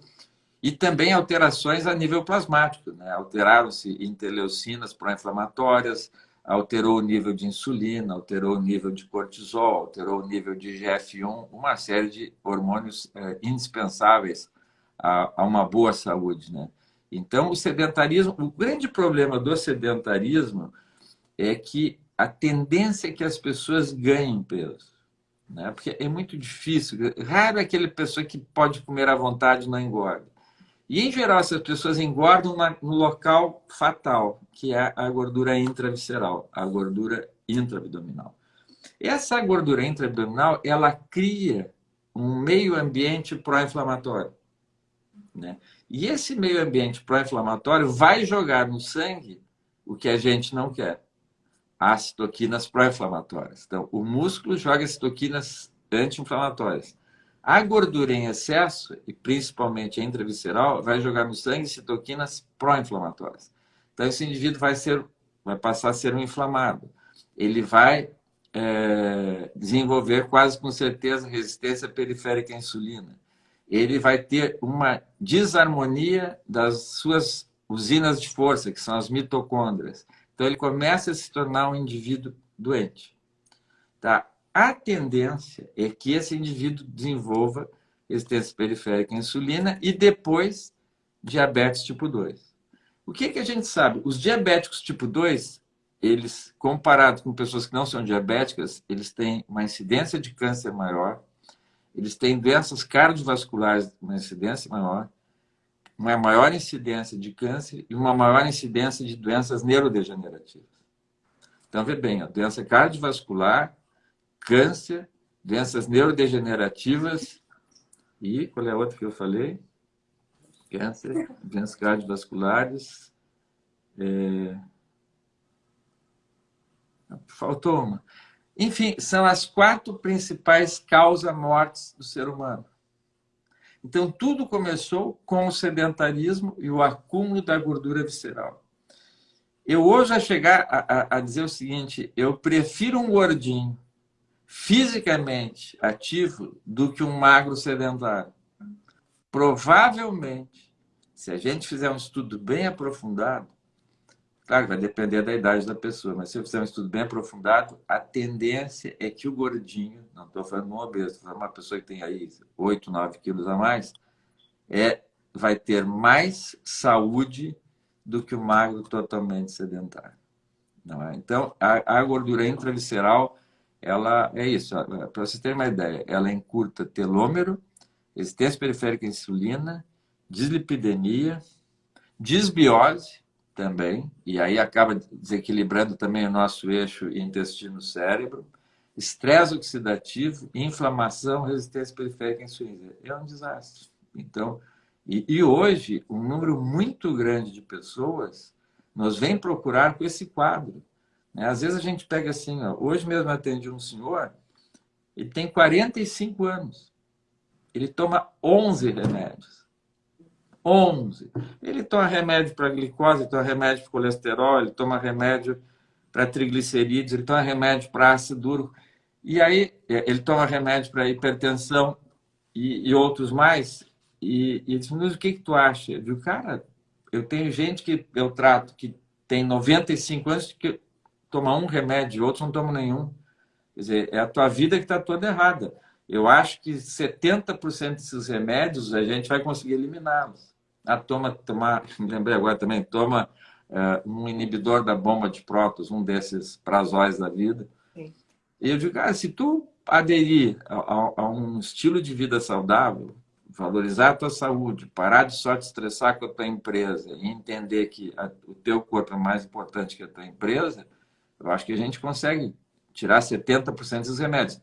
e também alterações a nível plasmático. Né? Alteraram-se interleucinas pró-inflamatórias, alterou o nível de insulina, alterou o nível de cortisol, alterou o nível de GF1, uma série de hormônios é, indispensáveis a, a, uma boa saúde. Né? Então, o sedentarismo, o grande problema do sedentarismo é que a tendência é que as pessoas ganhem peso. Né? Porque é muito difícil. Raro é aquele pessoa que pode comer à vontade e não engorda. E, em geral, essas pessoas engordam no local fatal, que é a gordura intravisceral, a gordura intraabdominal. Essa gordura intraabdominal, ela cria um meio ambiente pró-inflamatório. Né? E esse meio ambiente pró-inflamatório vai jogar no sangue o que a gente não quer as citoquinas pró-inflamatórias. Então, o músculo joga citoquinas anti-inflamatórias. A gordura em excesso, e principalmente a intravisceral, vai jogar no sangue citoquinas pró-inflamatórias. Então, esse indivíduo vai, ser, vai passar a ser um inflamado. Ele vai é, desenvolver quase com certeza resistência periférica à insulina. Ele vai ter uma desarmonia das suas usinas de força, que são as mitocôndrias. Então, ele começa a se tornar um indivíduo doente. Tá? A tendência é que esse indivíduo desenvolva resistência periférica à insulina e depois diabetes tipo 2. O que, que a gente sabe? Os diabéticos tipo 2, eles, comparados com pessoas que não são diabéticas, eles têm uma incidência de câncer maior, eles têm doenças cardiovasculares, uma incidência maior, uma maior incidência de câncer e uma maior incidência de doenças neurodegenerativas. Então, vê bem, a doença cardiovascular, câncer, doenças neurodegenerativas e qual é a outra que eu falei? Câncer, doenças cardiovasculares. É... Faltou uma. Enfim, são as quatro principais causas mortes do ser humano. Então, tudo começou com o sedentarismo e o acúmulo da gordura visceral. Eu hoje a chegar a, a, a dizer o seguinte, eu prefiro um gordinho fisicamente ativo do que um magro sedentário. Provavelmente, se a gente fizer um estudo bem aprofundado, Claro, vai depender da idade da pessoa, mas se eu fizer um estudo bem aprofundado, a tendência é que o gordinho, não estou falando um obeso, estou falando uma pessoa que tem aí 8, 9 quilos a mais, é, vai ter mais saúde do que o magro totalmente sedentário. É? Então, a, a gordura intravisceral, ela é isso. Para vocês terem uma ideia, ela encurta telômero, resistência periférica à insulina, dislipidemia, disbiose, também, e aí acaba desequilibrando também o nosso eixo intestino-cérebro, estresse oxidativo, inflamação, resistência periférica à insulina. É um desastre. Então, e, e, hoje, um número muito grande de pessoas nos vem procurar com esse quadro. Né? Às vezes a gente pega assim, ó, hoje mesmo atendi um senhor, ele tem 45 anos, ele toma 11 remédios. 11. Ele toma remédio para glicose, toma remédio para colesterol, ele toma remédio para triglicerídeos, ele toma remédio para ácido úrico. E aí, é, ele toma remédio para hipertensão e, e, outros mais. E, e diz, mas o que, que tu acha? Eu digo, cara, eu tenho gente que eu trato que tem 95 anos que toma um remédio, outros não tomam nenhum. Quer dizer, é a tua vida que está toda errada. Eu acho que 70% desses remédios a gente vai conseguir eliminá-los ah, toma, tomar, me [laughs] lembrei agora também, toma uh, um inibidor da bomba de prótons, um desses prazóis da vida. Sim. E eu digo, cara, se tu aderir a, a, a, um estilo de vida saudável, valorizar a tua saúde, parar de só te estressar com a tua empresa e entender que a, o teu corpo é mais importante que a tua empresa, eu acho que a gente consegue tirar 70% dos remédios.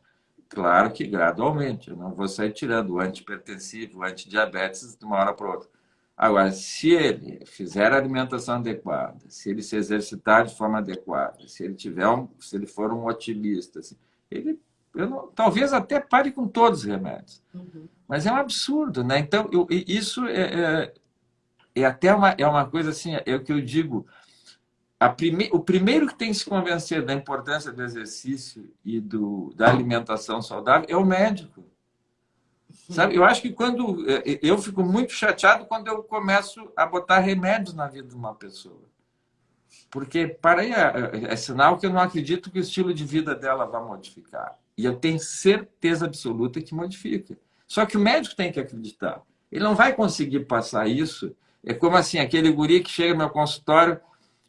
Claro que gradualmente. Eu não vou sair tirando o antipertensivo, o antidiabetes de uma hora para outra. Agora, se ele fizer a alimentação adequada, se ele se exercitar de forma adequada, se ele tiver um, se ele for um otimista, assim, ele não, talvez até pare com todos os remédios. Uhum. Mas é um absurdo, né? Então, eu, isso é, é, é, até uma, é uma coisa assim, é o que eu digo. Prime, o primeiro que tem que se convencer da importância do exercício e do, da alimentação saudável é o médico. Sabe? Eu acho que quando. É, eu fico muito chateado quando eu começo a botar remédios na vida de uma pessoa. Porque, para aí, é, é sinal que eu não acredito que o estilo de vida dela vai modificar. E eu tenho certeza absoluta que modifica. Só que o médico tem que acreditar. Ele não vai conseguir passar isso. É como assim, aquele guri que chega no meu consultório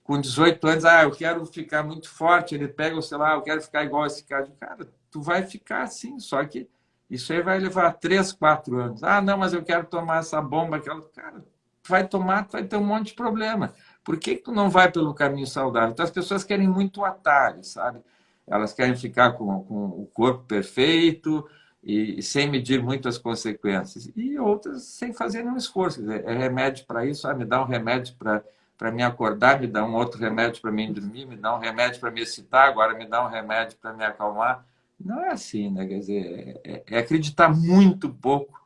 com 18 anos, ah, eu quero ficar muito forte, ele pega o celular, eu quero ficar igual esse cara. Cara, tu vai ficar assim, só que isso aí vai levar 3, 4 anos. Ah, não, mas eu quero tomar essa bomba, aquela. Cara, vai tomar, vai ter um monte de problema. Por que, que tu não vai pelo caminho saudável? Então as pessoas querem muito atalho, sabe? elas querem ficar com, com o corpo perfeito e, e, sem medir muitas consequências. E outras sem fazer nenhum esforço. Dizer, é remédio para isso, ah, me dá um remédio para me acordar, me dá um outro remédio para me dormir, me dá um remédio para me excitar, agora me dá um remédio para me acalmar. Não é assim, né? Quer dizer, é, é acreditar muito pouco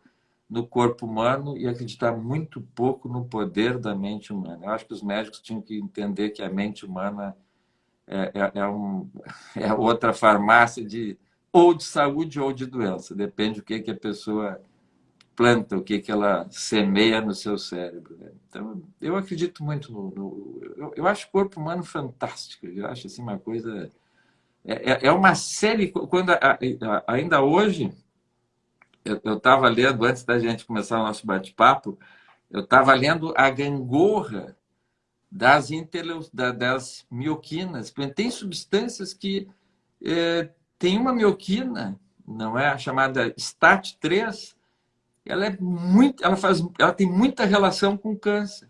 no corpo humano e acreditar muito pouco no poder da mente humana. Eu acho que os médicos tinham que entender que a mente humana é, é, é, um, [laughs] é outra farmácia de ou de saúde ou de doença, depende do que, que a pessoa planta, o que, que ela semeia no seu cérebro. Né? Então, eu acredito muito no. no eu, eu, acho o corpo humano fantástico, eu acho assim uma coisa. É, é, é uma série. Quando ainda hoje, eu estava lendo, antes da gente começar o nosso bate-papo, eu estava lendo a gangorra das, interleus, das mioquinas. Tem substâncias que é, tem uma mioquina, não é a chamada STAT3, ela é muito, ela faz, ela tem muita relação com câncer.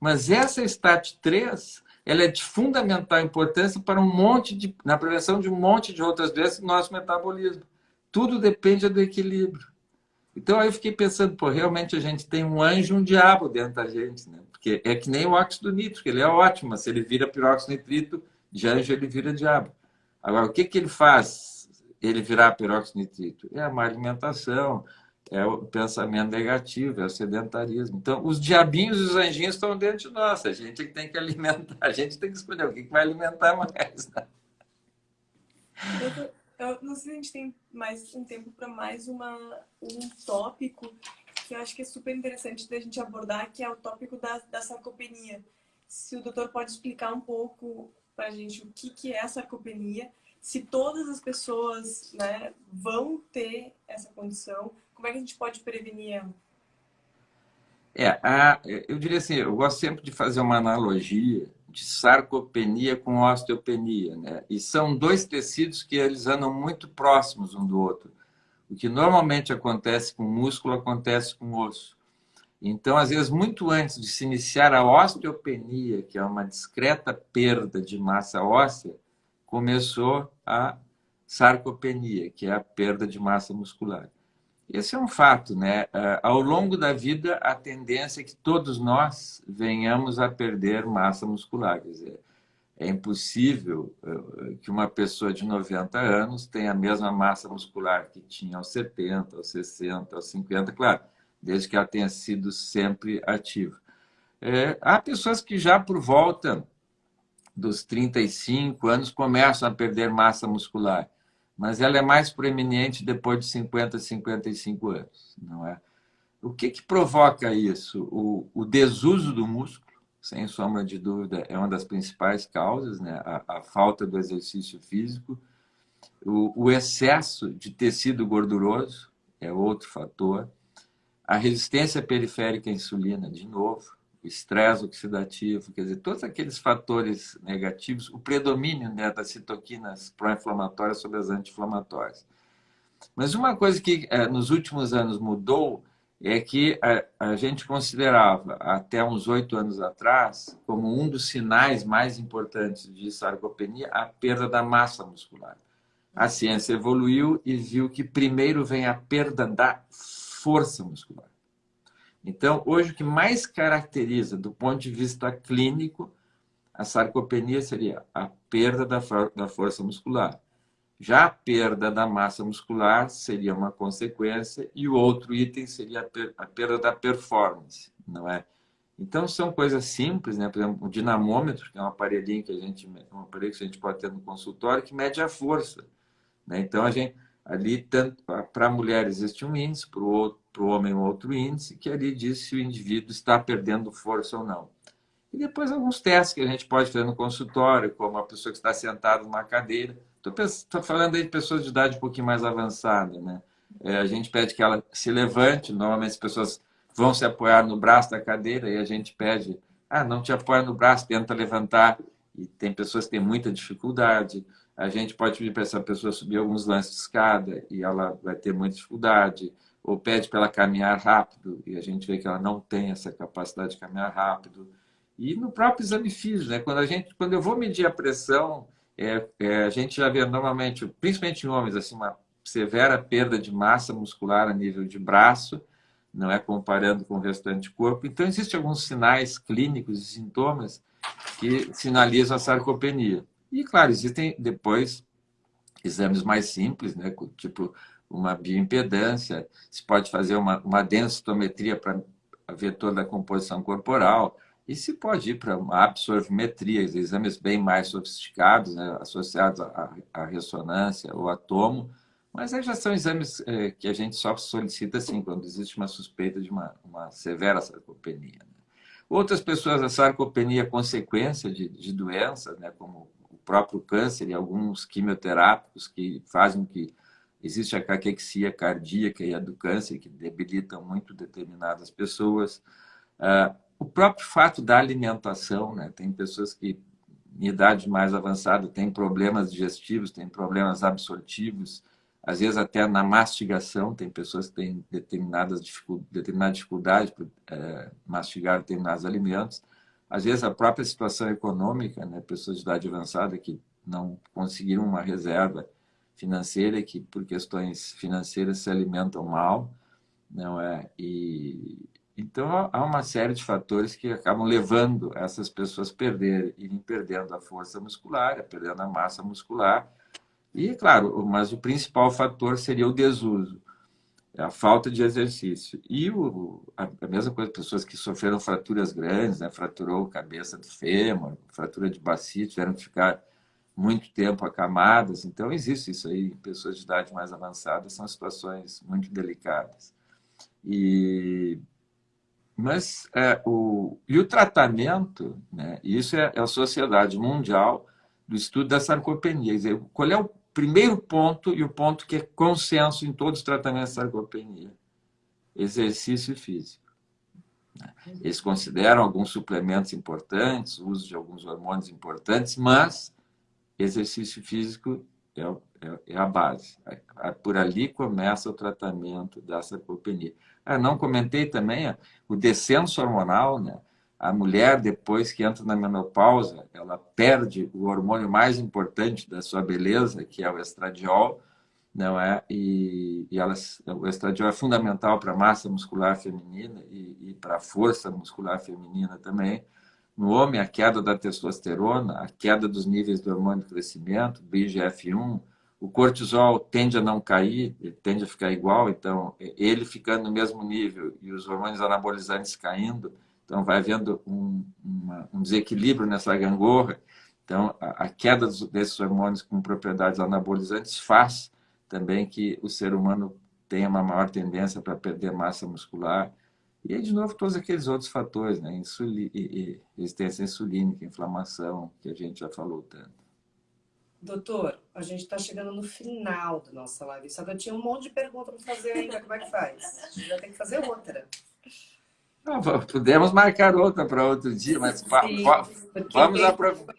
Mas essa STAT3, ela é de fundamental importância para um monte de na prevenção de um monte de outras doenças do nosso metabolismo. Tudo depende do equilíbrio. Então aí eu fiquei pensando, pô, realmente a gente tem um anjo e um diabo dentro da gente, né? Porque é que nem o óxido nítrico, ele é ótimo, se ele vira peróxido nitrito, de anjo ele vira diabo. Agora, o que, que ele faz ele virar peróxido nitrito? É a má alimentação, é o pensamento negativo, é o sedentarismo. Então, os diabinhos e os anjinhos estão dentro de nós. A gente tem que alimentar, a gente tem que escolher o que, vai alimentar mais. Né? Eu, eu, não sei se a gente tem mais um tempo para mais uma, um tópico que eu acho que é super interessante da gente abordar, que é o tópico da, da sarcopenia. Se o doutor pode explicar um pouco para a gente o que, que é a sarcopenia, se todas as pessoas né, vão ter essa condição, como é que a gente pode prevenir ela? É, a, eu diria assim, eu gosto sempre de fazer uma analogia de sarcopenia com osteopenia, né? E são dois tecidos que eles andam muito próximos um do outro. O que normalmente acontece com músculo acontece com osso. Então, às vezes, muito antes de se iniciar a osteopenia, que é uma discreta perda de massa óssea, começou a sarcopenia, que é a perda de massa muscular. Esse é um fato, né? Ah, ao longo da vida, a tendência é que todos nós venhamos a perder massa muscular. Quer dizer, é impossível eh, que uma pessoa de 90 anos tenha a mesma massa muscular que tinha aos 70, aos 60, aos 50, claro, desde que ela tenha sido sempre ativa. É, há pessoas que já por volta dos 35 anos começam a perder massa muscular, mas ela é mais proeminente depois de 50, 55 anos, não é? O que, que provoca isso? O, o desuso do músculo, sem sombra de dúvida, é uma das principais causas, né? a, a falta do exercício físico. O, o, excesso de tecido gorduroso é outro fator. A resistência periférica à insulina, de novo. O estresse oxidativo, quer dizer, todos aqueles fatores negativos, o predomínio né, das citoquinas pró-inflamatórias sobre as anti-inflamatórias. Mas uma coisa que é, nos últimos anos mudou é que a, a gente considerava, até uns oito anos atrás, como um dos sinais mais importantes de sarcopenia, a perda da massa muscular. a ciência evoluiu e viu que primeiro vem a perda da força muscular. Então, hoje, o que mais caracteriza, do ponto de vista clínico, a sarcopenia seria a perda da, da força muscular. Já a perda da massa muscular seria uma consequência e o outro item seria a perda da performance, não é? Então são coisas simples, né? Por exemplo, o dinamômetro, que é um aparelhinho que a gente, um aparelho que a gente pode ter no consultório que mede a força, né? Então a gente ali para a mulher existe um índice, para o homem um outro índice que ali diz se o indivíduo está perdendo força ou não. E depois alguns testes que a gente pode fazer no consultório, como a pessoa que está sentada numa cadeira Estou falando aí de pessoas de idade um pouquinho mais avançada, né? É, a gente pede que ela se levante, normalmente as pessoas vão se apoiar no braço da cadeira e a gente pede, ah, não te apoia no braço, tenta levantar. E tem pessoas que têm muita dificuldade. A gente pode pedir para essa pessoa subir alguns lances de escada e ela vai ter muita dificuldade. Ou pede para ela caminhar rápido e a gente vê que ela não tem essa capacidade de caminhar rápido. E no próprio exame físico, né? quando, a gente, quando eu vou medir a pressão, é, é, a gente já vê normalmente, principalmente em homens, assim, uma severa perda de massa muscular a nível de braço, não é comparando com o restante do corpo. Então, existem alguns sinais clínicos e sintomas que sinalizam a sarcopenia. E, claro, existem depois exames mais simples, né, tipo uma bioimpedância, se pode fazer uma, uma densitometria para ver toda a composição corporal, e se pode ir para uma absorvimetria, exames bem mais sofisticados, né, associados à, à, ressonância ou a tomo, mas aí já são exames é, que a gente só solicita assim, quando existe uma suspeita de uma, uma severa sarcopenia. Né? Outras pessoas, a sarcopenia é consequência de, de doenças, né, como o próprio câncer e alguns quimioterápicos que fazem que existe a caquexia cardíaca e a do câncer, que debilitam muito determinadas pessoas. Uh, o próprio fato da alimentação, né? Tem pessoas que em idade mais avançada têm problemas digestivos, têm problemas absortivos, às vezes até na mastigação, tem pessoas que têm determinadas dificuldades, determinada dificuldade para é, mastigar determinados alimentos. Às vezes a própria situação econômica, né? pessoas de idade avançada que não conseguiram uma reserva financeira que por questões financeiras se alimentam mal, não é? E então, há uma série de fatores que acabam levando essas pessoas a perder, irem perdendo a força muscular, perdendo a massa muscular. E, claro, mas o principal fator seria o desuso, a falta de exercício. E o, a, mesma coisa, pessoas que sofreram fraturas grandes, né? fraturou a cabeça do fêmur, fratura de bacia, tiveram que ficar muito tempo acamadas. Então, existe isso aí pessoas de idade mais avançada, são situações muito delicadas. E mas é, o, e o tratamento, né, isso é, é, a Sociedade Mundial do Estudo da Sarcopenia. Dizer, qual é o primeiro ponto e o ponto que é consenso em todos os tratamentos de sarcopenia? Exercício físico. Né. Eles consideram alguns suplementos importantes, uso de alguns hormônios importantes, mas exercício físico é, é, é a base. Por ali começa o tratamento da sarcopenia. Ah, não comentei também o descenso hormonal, né? A mulher, depois que entra na menopausa, ela perde o hormônio mais importante da sua beleza, que é o estradiol, não é? E, e elas, o estradiol é fundamental para a massa muscular feminina e, e para a força muscular feminina também. No homem, a queda da testosterona, a queda dos níveis do hormônio de crescimento, BGF1, o cortisol tende a não cair, ele tende a ficar igual, então ele ficando no mesmo nível e os hormônios anabolizantes caindo, então vai havendo um, uma, um desequilíbrio nessa gangorra. Então, a, a queda desses hormônios com propriedades anabolizantes faz também que o ser humano tenha uma maior tendência para perder massa muscular. E aí, de novo, todos aqueles outros fatores, né? Insuli e, e resistência insulínica, inflamação, que a gente já falou tanto. Doutor, a gente está chegando no final da nossa live. Só que eu tinha um monte de perguntas para fazer ainda. Como é que faz? A gente vai ter que fazer outra. Não, podemos marcar outra para outro dia, mas Sim, vamos aproveitar.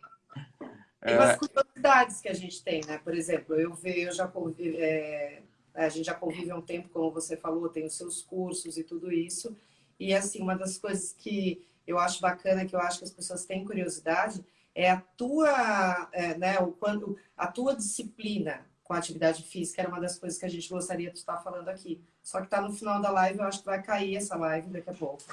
Tem umas é. curiosidades que a gente tem, né? Por exemplo, eu vejo, eu já convive, é, a gente já convive há um tempo, como você falou, tem os seus cursos e tudo isso. E assim, uma das coisas que eu acho bacana, que eu acho que as pessoas têm curiosidade, é a tua, é, né, o, quando, a tua disciplina com a atividade física, era uma das coisas que a gente gostaria de estar falando aqui. Só que está no final da live, eu acho que vai cair essa live daqui a pouco.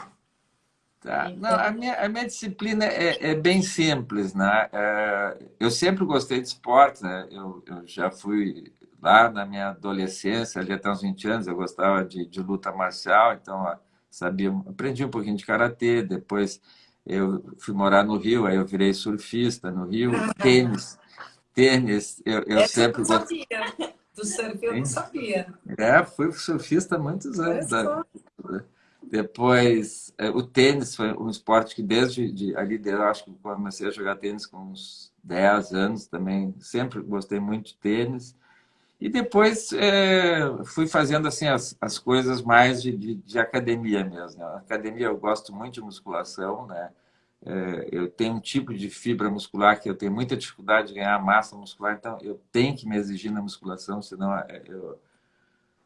Tá. Então... Não, a, minha, a minha disciplina é, é bem simples, né? É, eu sempre gostei de esporte, né? Eu, eu já fui lá na minha adolescência, ali até uns 20 anos, eu gostava de, de luta marcial, então sabia, aprendi um pouquinho de karatê, depois eu fui morar no Rio, aí eu virei surfista no Rio, tênis, tênis, eu, eu sempre... Eu não sabia, do surf eu não sabia. É, fui surfista há muitos anos. Da, depois, é, o tênis foi um esporte que desde de, ali, eu acho que comecei a jogar tênis com uns 10 anos também, sempre gostei muito de tênis. E depois é, fui fazendo assim as, as coisas mais de, de, de academia mesmo. Né? academia eu gosto muito de musculação, né? É, eu tenho um tipo de fibra muscular que eu tenho muita dificuldade de ganhar massa muscular, então eu tenho que me exigir na musculação, senão é, eu,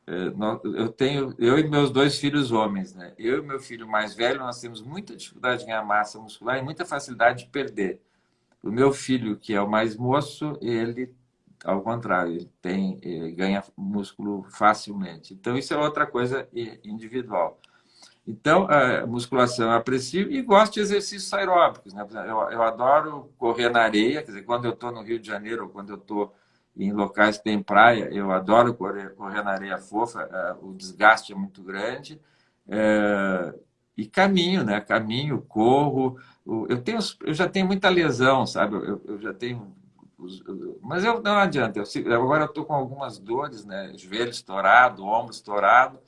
é, eu tenho eu e meus dois filhos homens, né? Eu e meu filho mais velho nós temos muita dificuldade de ganhar massa muscular e muita facilidade de perder. O meu filho que é o mais moço, ele ao contrário, ele tem ele ganha músculo facilmente. Então isso é outra coisa individual. Então, a musculação eu aprecio e gosto de exercícios aeróbicos. Né? Eu, eu adoro correr na areia, quer dizer, quando eu estou no Rio de Janeiro ou quando eu estou em locais que tem praia, eu adoro correr, correr na areia fofa, uh, o desgaste é muito grande. E caminho, né? Caminho, corro. Eu, tenho, eu já tenho muita lesão, sabe? Eu, eu já tenho. Mas eu, não adianta. Eu, agora eu estou com algumas dores, né? Joelho estourado, ombro estourado.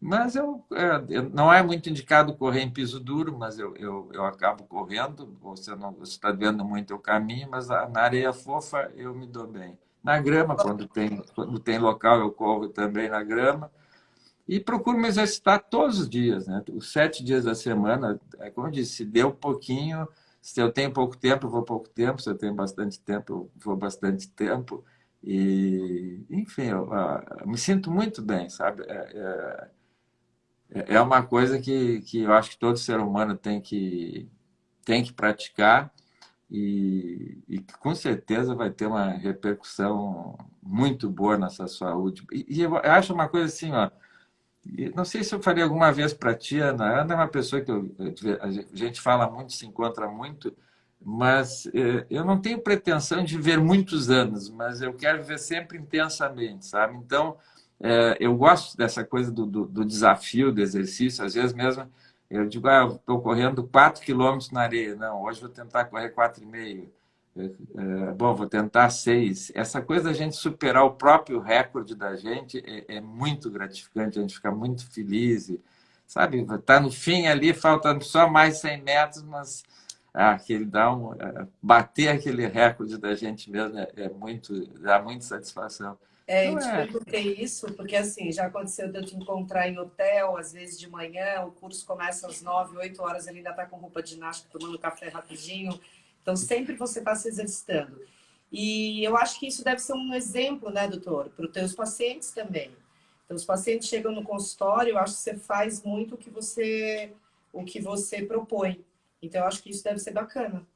Mas eu, é, não é muito indicado correr em piso duro, mas eu, eu, eu acabo correndo. Você não está vendo muito o caminho, mas na areia fofa eu me dou bem. Na grama, quando tem, quando tem local, eu corro também na grama. E procuro me exercitar todos os dias, né? Os sete dias da semana, é como eu disse, se deu pouquinho, se eu tenho pouco tempo, eu vou pouco tempo, se eu tenho bastante tempo, eu vou bastante tempo. E, enfim, eu, eu ah, me sinto muito bem, sabe? É, é, é, é uma coisa que, que eu acho que todo ser humano tem que, tem que praticar e, e com certeza vai ter uma repercussão muito boa nessa saúde. E, e eu acho uma coisa assim, ó, não sei se eu faria alguma vez para ti, Ana. Ana é uma pessoa que eu, a gente fala muito, se encontra muito, mas é, eu não tenho pretensão de ver muitos anos, mas eu quero ver sempre intensamente, sabe? Então, é, eu gosto dessa coisa do, do, do, desafio, do exercício. Às vezes mesmo eu digo, ah, estou correndo 4 quilômetros na areia. Não, hoje vou tentar correr 4,5. É, é, bom, vou tentar 6. Essa coisa da gente superar o próprio recorde da gente é, é muito gratificante, a gente fica muito feliz. E, sabe, está no fim ali, faltando só mais 100 metros, mas ah, aquele dá um, é, bater aquele recorde da gente mesmo é, é muito, dá muita satisfação. É, eu te é. perguntei isso, porque assim, já aconteceu de eu te encontrar em hotel, às vezes de manhã, o curso começa às 9, 8 horas, ele ainda está com roupa de ginástica, tomando café rapidinho. Então, sempre você está se exercitando. E eu acho que isso deve ser um exemplo, né, doutor, para os teus pacientes também. Então, os pacientes chegam no consultório, eu acho que você faz muito o que você, o que você propõe. Então, eu acho que isso deve ser bacana.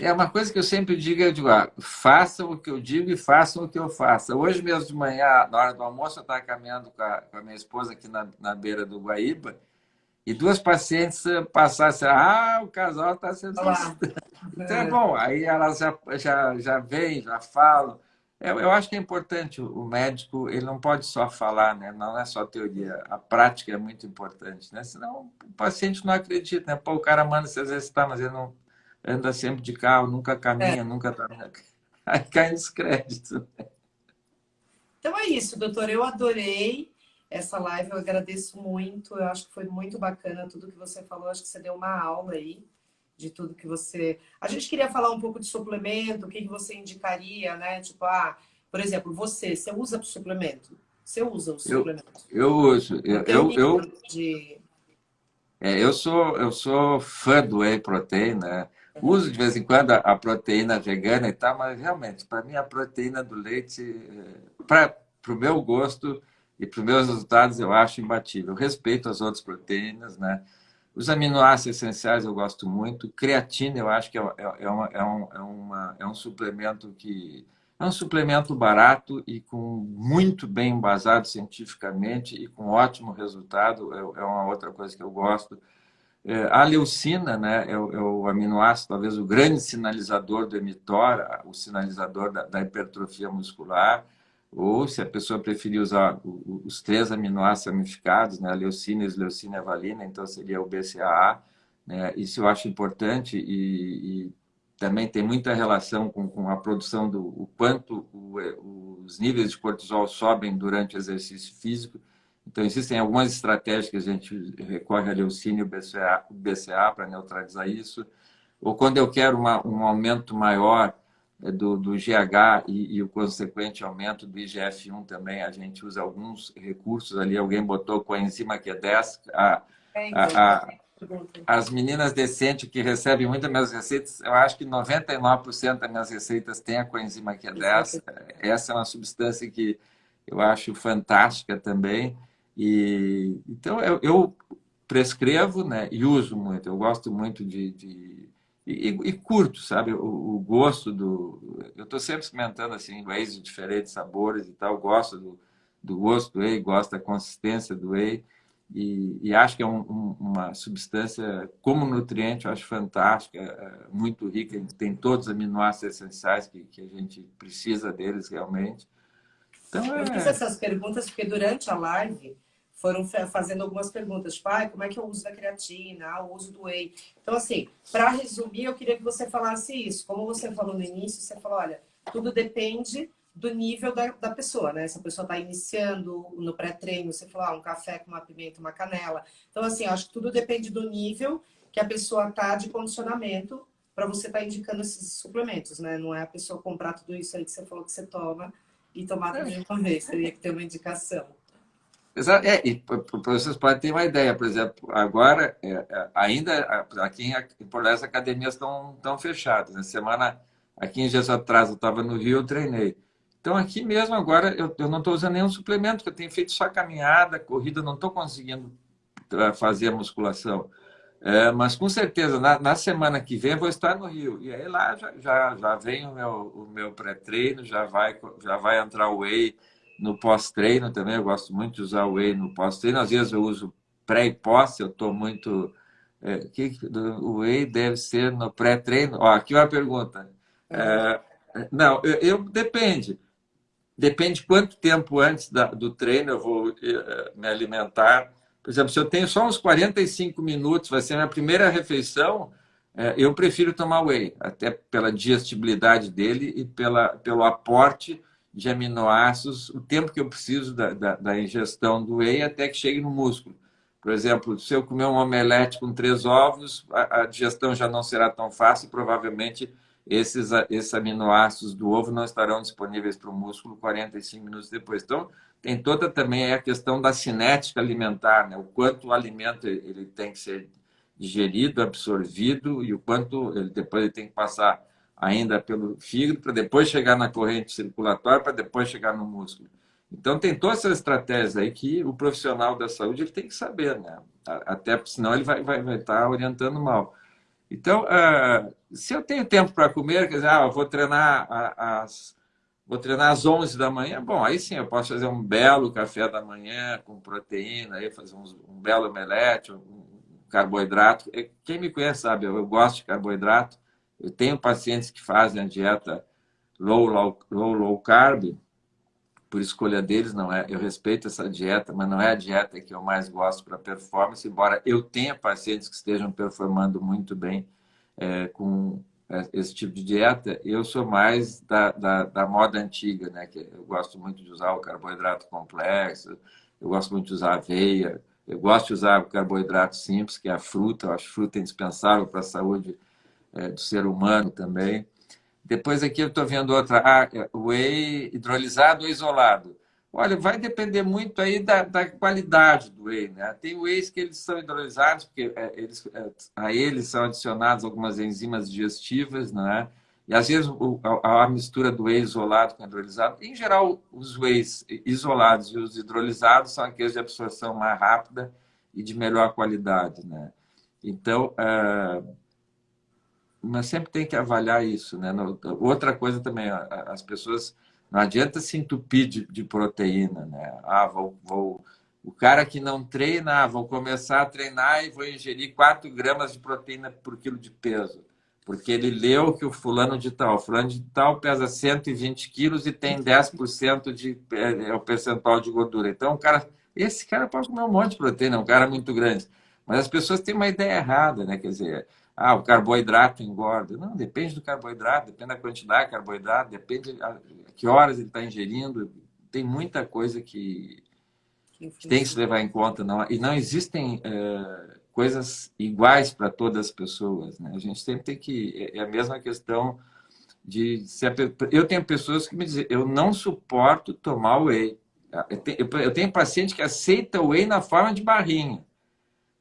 É uma coisa que eu sempre digo, eu digo, ah, façam o que eu digo e façam o que eu faço. Hoje mesmo de manhã, na hora do almoço, eu estava caminhando com a, com a, minha esposa aqui na, na beira do Guaíba e duas pacientes passaram assim, ah, o casal está sendo... Então é bom, aí elas já, já, já vêm, já falam. Eu, eu acho que é importante, o médico, ele não pode só falar, né? não é só teoria, a prática é muito importante, né? senão o paciente não acredita, né? Pô, o cara manda se exercitar, mas ele não anda sempre de carro, nunca caminha, é. nunca tá. [laughs] Aí cai nos créditos. Então é isso, doutor. Eu adorei essa live, eu agradeço muito. Eu acho que foi muito bacana tudo que você falou. Acho que você deu uma aula aí de tudo que você. A gente queria falar um pouco de suplemento, o que, que você indicaria, né? Tipo, ah, por exemplo, você, você usa suplemento? Você usa o suplemento? Eu, eu uso. Eu, eu, eu, de... é, eu, sou, eu sou fã do whey protein, né? Uso de vez em quando a proteína vegana e tal, mas realmente, para mim, a proteína do leite, eh, para o meu gosto e para os meus resultados, eu acho imbatível. Respeito as outras proteínas, né? Os aminoácidos essenciais eu gosto muito. Creatina, eu acho que é, é, é, uma, é, um, é, uma, é um suplemento que É um suplemento barato e com muito bem embasado cientificamente e com ótimo resultado. É, é uma outra coisa que eu gosto. É, a leucina né, é, o, é o aminoácido, talvez o grande sinalizador do emitor, o sinalizador da, da hipertrofia muscular ou se a pessoa preferir usar os três aminoácidos ramificados, né, leucina, a leucina e valina, então seria o BCAA. Né, isso eu acho importante e, e também tem muita relação com, com a produção do o quanto o, os níveis de cortisol sobem durante o exercício físico. Então, existem algumas estratégias que a gente recorre a leucina e o BCA, para neutralizar isso. Ou quando eu quero uma, um aumento maior é, do, do GH e, e, o consequente aumento do IGF-1 também, a gente usa alguns recursos ali. Alguém botou com a enzima Q10. A, a, a, as meninas decentes que recebem muitas minhas receitas, eu acho que 99% das minhas receitas têm a coenzima Q10. Essa é uma substância que eu acho fantástica também. E, então, eu, eu prescrevo né, e uso muito. Eu gosto muito de, de e, e, curto, sabe? O, o, gosto do... Eu estou sempre experimentando assim, whey de diferentes sabores e tal. Gosto do, do gosto do whey, gosto da consistência do whey. E, e acho que é um, um, uma substância, como nutriente, eu acho fantástica, é muito rica. Tem todos os aminoácidos essenciais que, que a gente precisa deles realmente. Então, é... Eu fiz essas perguntas porque durante a live foram fazendo algumas perguntas, tipo, ah, como é que eu uso da creatina, ah, o uso do whey. Então, assim, para resumir, eu queria que você falasse isso. Como você falou no início, você falou, olha, tudo depende do nível da, da pessoa, né? Se a pessoa está iniciando no pré-treino, você falou, ah, um café com uma pimenta, uma canela. Então, assim, acho que tudo depende do nível que a pessoa tá de condicionamento para você estar tá indicando esses suplementos, né? Não é a pessoa comprar tudo isso aí que você falou que você toma e tomar tudo de uma vez. Teria que ter uma indicação. É, e para vocês podem ter uma ideia, por exemplo, agora, é, é ainda aqui em, Porto as academias estão, estão fechadas. Na semana, aqui em dias atrás, eu estava no Rio, eu treinei. Então, aqui mesmo agora, eu, eu não estou usando nenhum suplemento, que eu tenho feito só caminhada, corrida, não estou conseguindo fazer a musculação. É, mas, com certeza, na, na, semana que vem, vou estar no Rio. E aí lá já, já, já vem o meu, o meu pré-treino, já vai, já vai entrar o whey no pós-treino também, eu gosto muito de usar o whey no pós-treino. Às vezes eu uso pré e pós, eu estou muito... É, que, o whey deve ser no pré-treino? Ó, aqui uma pergunta. É, não, eu, eu, depende. Depende quanto tempo antes da, do treino eu vou é, me alimentar. Por exemplo, se eu tenho só uns 45 minutos, vai ser minha primeira refeição, é, eu prefiro tomar whey, até pela digestibilidade dele e pela, pelo aporte de aminoácidos, o tempo que eu preciso da, da, da, ingestão do whey até que chegue no músculo. Por exemplo, se eu comer um omelete com três ovos, a, a digestão já não será tão fácil, provavelmente esses, esses aminoácidos do ovo não estarão disponíveis para o músculo 45 minutos depois. Então, tem toda também a questão da cinética alimentar, né? o quanto o alimento ele tem que ser digerido, absorvido e o quanto ele depois ele tem que passar ainda pelo fígado, para depois chegar na corrente circulatória, para depois chegar no músculo. Então, tem todas essas estratégias aí que o profissional da saúde ele tem que saber, né? Até porque senão ele vai, vai, vai estar tá orientando mal. Então, uh, se eu tenho tempo para comer, quer dizer, ah, eu vou treinar às, vou treinar às 11 da manhã, bom, aí sim eu posso fazer um belo café da manhã com proteína, aí fazer um, um belo omelete, um carboidrato. Quem me conhece sabe, eu, eu gosto de carboidrato, eu tenho pacientes que fazem a dieta low, low, low, low carb, por escolha deles, não é. Eu respeito essa dieta, mas não é a dieta que eu mais gosto para performance, embora eu tenha pacientes que estejam performando muito bem é, com é, esse tipo de dieta, eu sou mais da, da, da, moda antiga, né? Que eu gosto muito de usar o carboidrato complexo, eu gosto muito de usar aveia, eu gosto de usar o carboidrato simples, que é a fruta, eu acho fruta indispensável para a saúde é, do ser humano também. Depois aqui eu estou vendo outra, ah, é, whey hidrolisado ou isolado. Olha, vai depender muito aí da, da qualidade do whey, né? Tem wheys que eles são hidrolisados, porque é, eles, a eles são adicionados algumas enzimas digestivas, né? E às vezes a, a, mistura do whey isolado com hidrolisado, em geral, os wheys isolados e os hidrolisados são aqueles de absorção mais rápida e de melhor qualidade, né? Então, uh, mas sempre tem que avaliar isso, né? Outra coisa também, as pessoas não adianta se entupir de, de proteína, né? Ah, vou, vou, o cara que não treina, ah, vou começar a treinar e vou ingerir 4 gramas de proteína por quilo de peso. Porque ele leu que o fulano de tal, o fulano de tal pesa 120 quilos e tem 10% de é, é, o percentual de gordura. Então, o cara, esse cara pode comer um monte de proteína, é um cara muito grande. Mas as pessoas têm uma ideia errada, né? Quer dizer, ah, o carboidrato engorda. Não, depende do carboidrato, depende da quantidade de carboidrato, depende de que horas ele está ingerindo. Tem muita coisa que, que tem que se levar em conta. Não, e não existem é, coisas iguais para todas as pessoas. Né? A gente sempre tem que... É, é a mesma questão de... Se a, eu tenho pessoas que me dizem, eu não suporto tomar whey. Eu tenho, eu tenho paciente que aceita whey na forma de barrinha.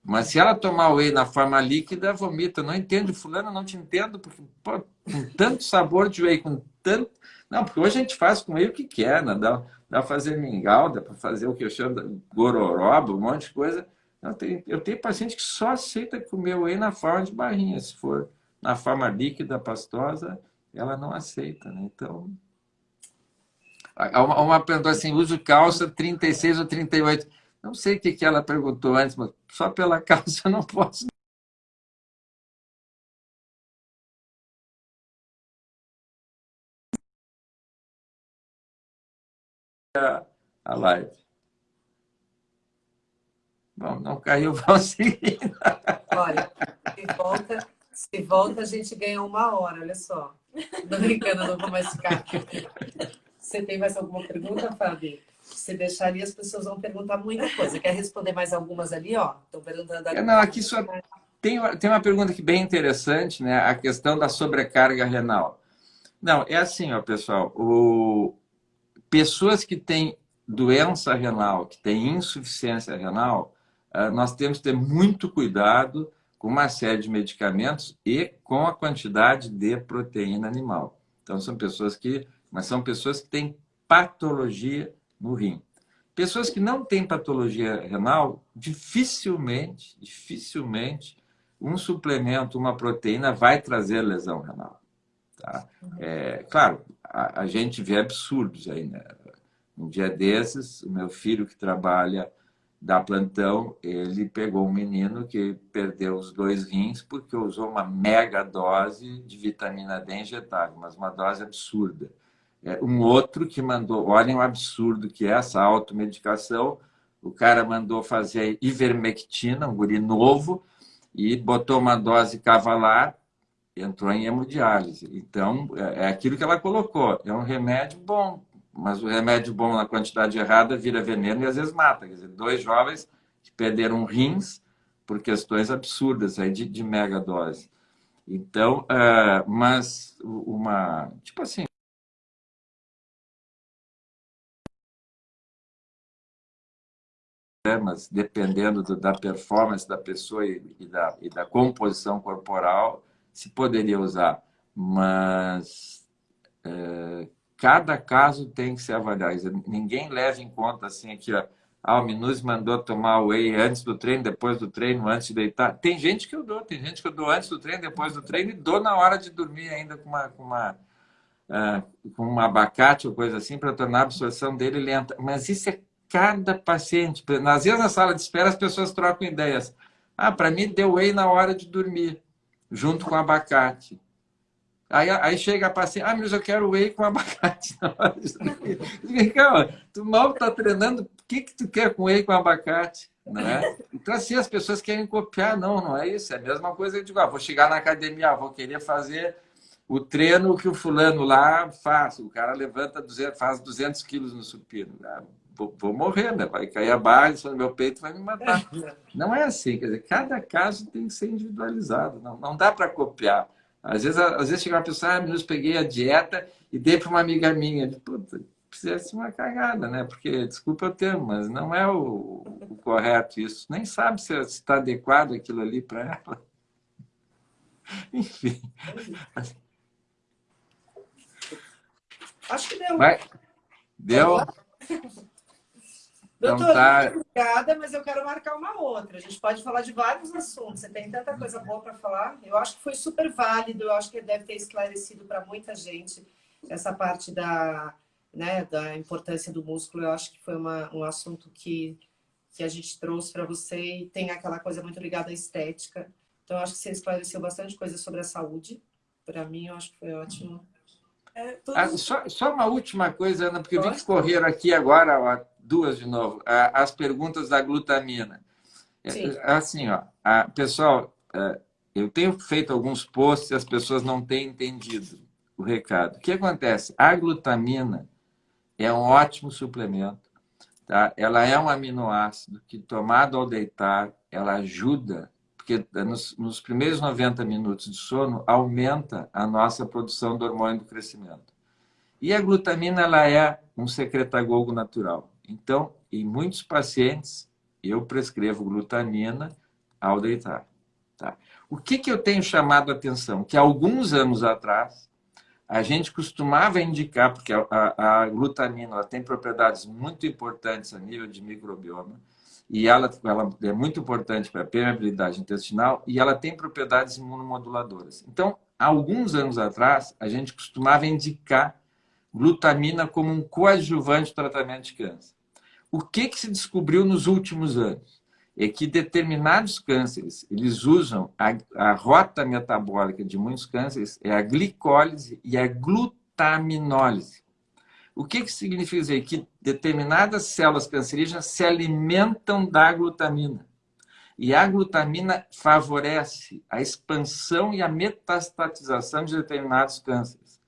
Mas se ela tomar whey na forma líquida, vomita. Não entendo, fulano, não te entendo, porque pô, com tanto sabor de whey, com tanto... Não, porque hoje a gente faz com whey o que quer, né? dá, para fazer mingau, dá para fazer o que eu chamo de gororoba, um monte de coisa. Eu tenho, eu tenho paciente que só aceita comer whey na forma de barrinha. Se for na forma líquida, pastosa, ela não aceita. Né? Então, uma, uma pergunta assim, uso calça 36 ou 38. Não sei o que, que ela perguntou antes, mas só pela [laughs] causa eu não posso. A live. Bom, não caiu, [laughs] vamos seguir. Olha, se volta, se volta, a gente ganha uma hora, olha só. Não brincando, não vou mais ficar. Você tem mais alguma pergunta, Fábio? Você deixaria, as pessoas vão perguntar muita coisa. Quer responder mais algumas ali, ó? Estão perguntando aqui. Não, aqui só tem, tem uma pergunta aqui bem interessante, né? A questão da sobrecarga renal. Não, é assim, ó, pessoal. O... Pessoas que têm doença renal, que têm insuficiência renal, ah, nós temos que ter muito cuidado com uma série de medicamentos e com a quantidade de proteína animal. Então, são pessoas que... Mas são pessoas que têm patologia no rim. Pessoas que não têm patologia renal, dificilmente, dificilmente, um suplemento, uma proteína vai trazer lesão renal. Tá? É, claro, a, a, gente vê absurdos aí, né? Um dia desses, o meu filho que trabalha da plantão, ele pegou um menino que perdeu os dois rins porque usou uma mega dose de vitamina D injetável, mas uma dose absurda. É, um outro que mandou, olhem o absurdo que é essa automedicação, o cara mandou fazer ivermectina, um guri novo, e botou uma dose cavalar, entrou em hemodiálise. Então, é, é aquilo que ela colocou, é um remédio bom, mas o remédio bom na quantidade errada vira veneno e às vezes mata. Quer dizer, dois jovens que perderam rins por questões absurdas aí de, de mega dose. Então, uh, mas uma, tipo assim, mas dependendo do, da performance da pessoa e, e, da, e da composição corporal, se poderia usar. Mas é, cada caso tem que ser avaliado. Ninguém leva em conta assim que ah, o Minus mandou tomar whey antes do treino, depois do treino, antes de deitar. Tem gente que eu dou, tem gente que eu dou antes do treino, depois do treino e dou na hora de dormir ainda com uma, com uma, uh, com um abacate ou coisa assim para tornar a absorção dele lenta. Mas isso é cada paciente. Às vezes, na sala de espera, as pessoas trocam ideias. Ah, para mim, deu whey na hora de dormir, junto com abacate. Aí, aí chega a paciente, ah, mas eu quero whey com abacate na hora de dormir. Calma, [laughs] tu mal está treinando, o que, que tu quer com whey com abacate? Né? Então, assim, as pessoas querem copiar. Não, não é isso. É a mesma coisa. Eu digo, ah, vou chegar na academia, vou querer fazer o treino que o fulano lá faz. O cara levanta, 200, faz 200 quilos no supino. Ah, vou, vou, morrer, né? vai cair a base no meu peito vai me matar. Não é assim, quer dizer, cada caso tem que ser individualizado, não, não dá para copiar. Às vezes, às vezes chega uma pessoa, ah, eu peguei a dieta e dei para uma amiga minha. Puta, ser uma cagada, né? Porque, desculpa o termo, mas não é o, o correto isso. Nem sabe se está adequado aquilo ali para ela. [laughs] Enfim. Acho que deu. Vai. Deu? Doutor, então, tá... muito obrigada, mas eu quero marcar uma outra. A gente pode falar de vários assuntos. Você tem tanta coisa boa para falar. Eu acho que foi super válido. Eu acho que deve ter esclarecido para muita gente essa parte da, né, da importância do músculo. Eu acho que foi uma, um assunto que, que a gente trouxe para você e tem aquela coisa muito ligada à estética. Então, eu acho que você esclareceu bastante coisa sobre a saúde. Para mim, eu acho que foi ótimo. É, ah, só, só, uma última coisa, Ana, porque eu vi que correram aqui agora, ó, duas de novo, as perguntas da glutamina. É, Sim. Assim, ó, a, pessoal, é, eu tenho feito alguns posts e as pessoas não têm entendido o recado. O que acontece? A glutamina é um ótimo suplemento. Tá? Ela é um aminoácido que, tomado ao deitar, ela ajuda porque nos, nos, primeiros 90 minutos de sono aumenta a nossa produção do hormônio do crescimento. E a glutamina ela é um secretagogo natural. Então, em muitos pacientes, eu prescrevo glutamina ao deitar. Tá? O que, que eu tenho chamado a atenção? Que alguns anos atrás, a gente costumava indicar, porque a, a, a glutamina tem propriedades muito importantes a nível de microbioma, e ela, ela é muito importante para a permeabilidade intestinal e ela tem propriedades imunomoduladoras. Então, alguns anos atrás, a gente costumava indicar glutamina como um coadjuvante do tratamento de câncer. O que, que se descobriu nos últimos anos? É que determinados cânceres, eles usam a, a rota metabólica de muitos cânceres, é a glicólise e a glutaminólise. O que, que significa dizer? Que determinadas células cancerígenas se alimentam da glutamina. E a glutamina favorece a expansão e a metastatização de determinados cânceres.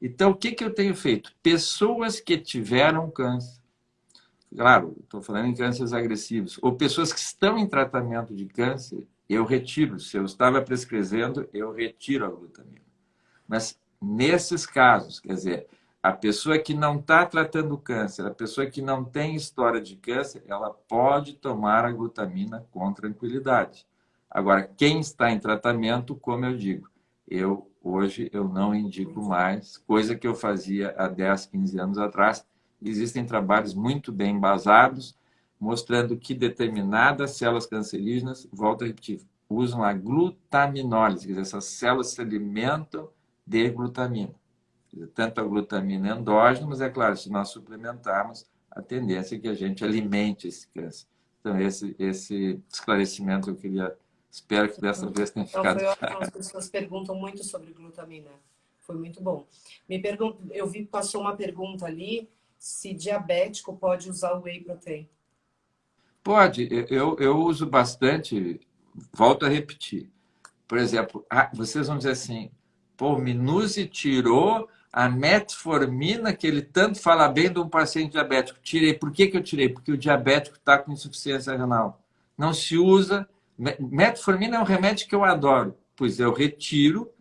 Então, o que, que eu tenho feito? Pessoas que tiveram câncer, claro, estou falando em cânceres agressivos, ou pessoas que estão em tratamento de câncer, eu retiro. Se eu estava prescrevendo, eu retiro a glutamina. Mas nesses casos, quer dizer, a pessoa que não está tratando câncer, a pessoa que não tem história de câncer, ela pode tomar a glutamina com tranquilidade. Agora, quem está em tratamento, como eu digo, eu hoje eu não indico mais, coisa que eu fazia há 10, 15 anos atrás. Existem trabalhos muito bem embasados, mostrando que determinadas células cancerígenas, volto a repetir, usam a glutaminólise, quer dizer, essas células se alimentam de glutamina tanto a glutamina endógena, mas é claro, se nós suplementarmos, a tendência é que a gente alimente esse câncer. Então, esse, esse esclarecimento eu queria, espero que dessa vez tenha ficado então, claro. As pessoas perguntam muito sobre glutamina. Foi muito bom. Me pergun eu vi que passou uma pergunta ali, se diabético pode usar o whey protein. Pode, eu, eu uso bastante, volto a repetir. Por exemplo, ah, vocês vão dizer assim, pô, o Minuzzi tirou a metformina, que ele tanto fala bem de um paciente diabético. Tirei. Por que, que eu tirei? Porque o diabético está com insuficiência renal. Não se usa. Metformina é um remédio que eu adoro, pois eu retiro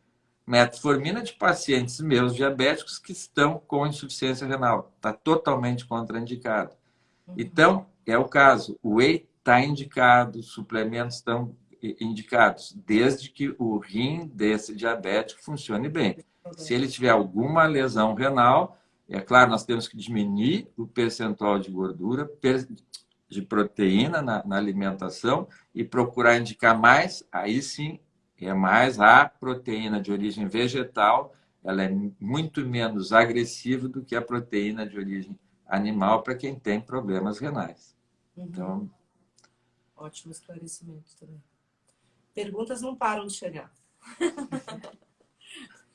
metformina de pacientes meus diabéticos que estão com insuficiência renal. Está totalmente contraindicado. Uhum. Então, é o caso. O whey está indicado, suplementos estão indicados, desde que o rim desse diabético funcione bem. Se ele tiver alguma lesão renal, é claro, nós temos que diminuir o percentual de gordura, de proteína na, na alimentação e procurar indicar mais, aí sim, é mais a proteína de origem vegetal, ela é muito menos agressiva do que a proteína de origem animal para quem tem problemas renais. Uhum. Então, Ótimo esclarecimento também. Perguntas não param de chegar. [laughs]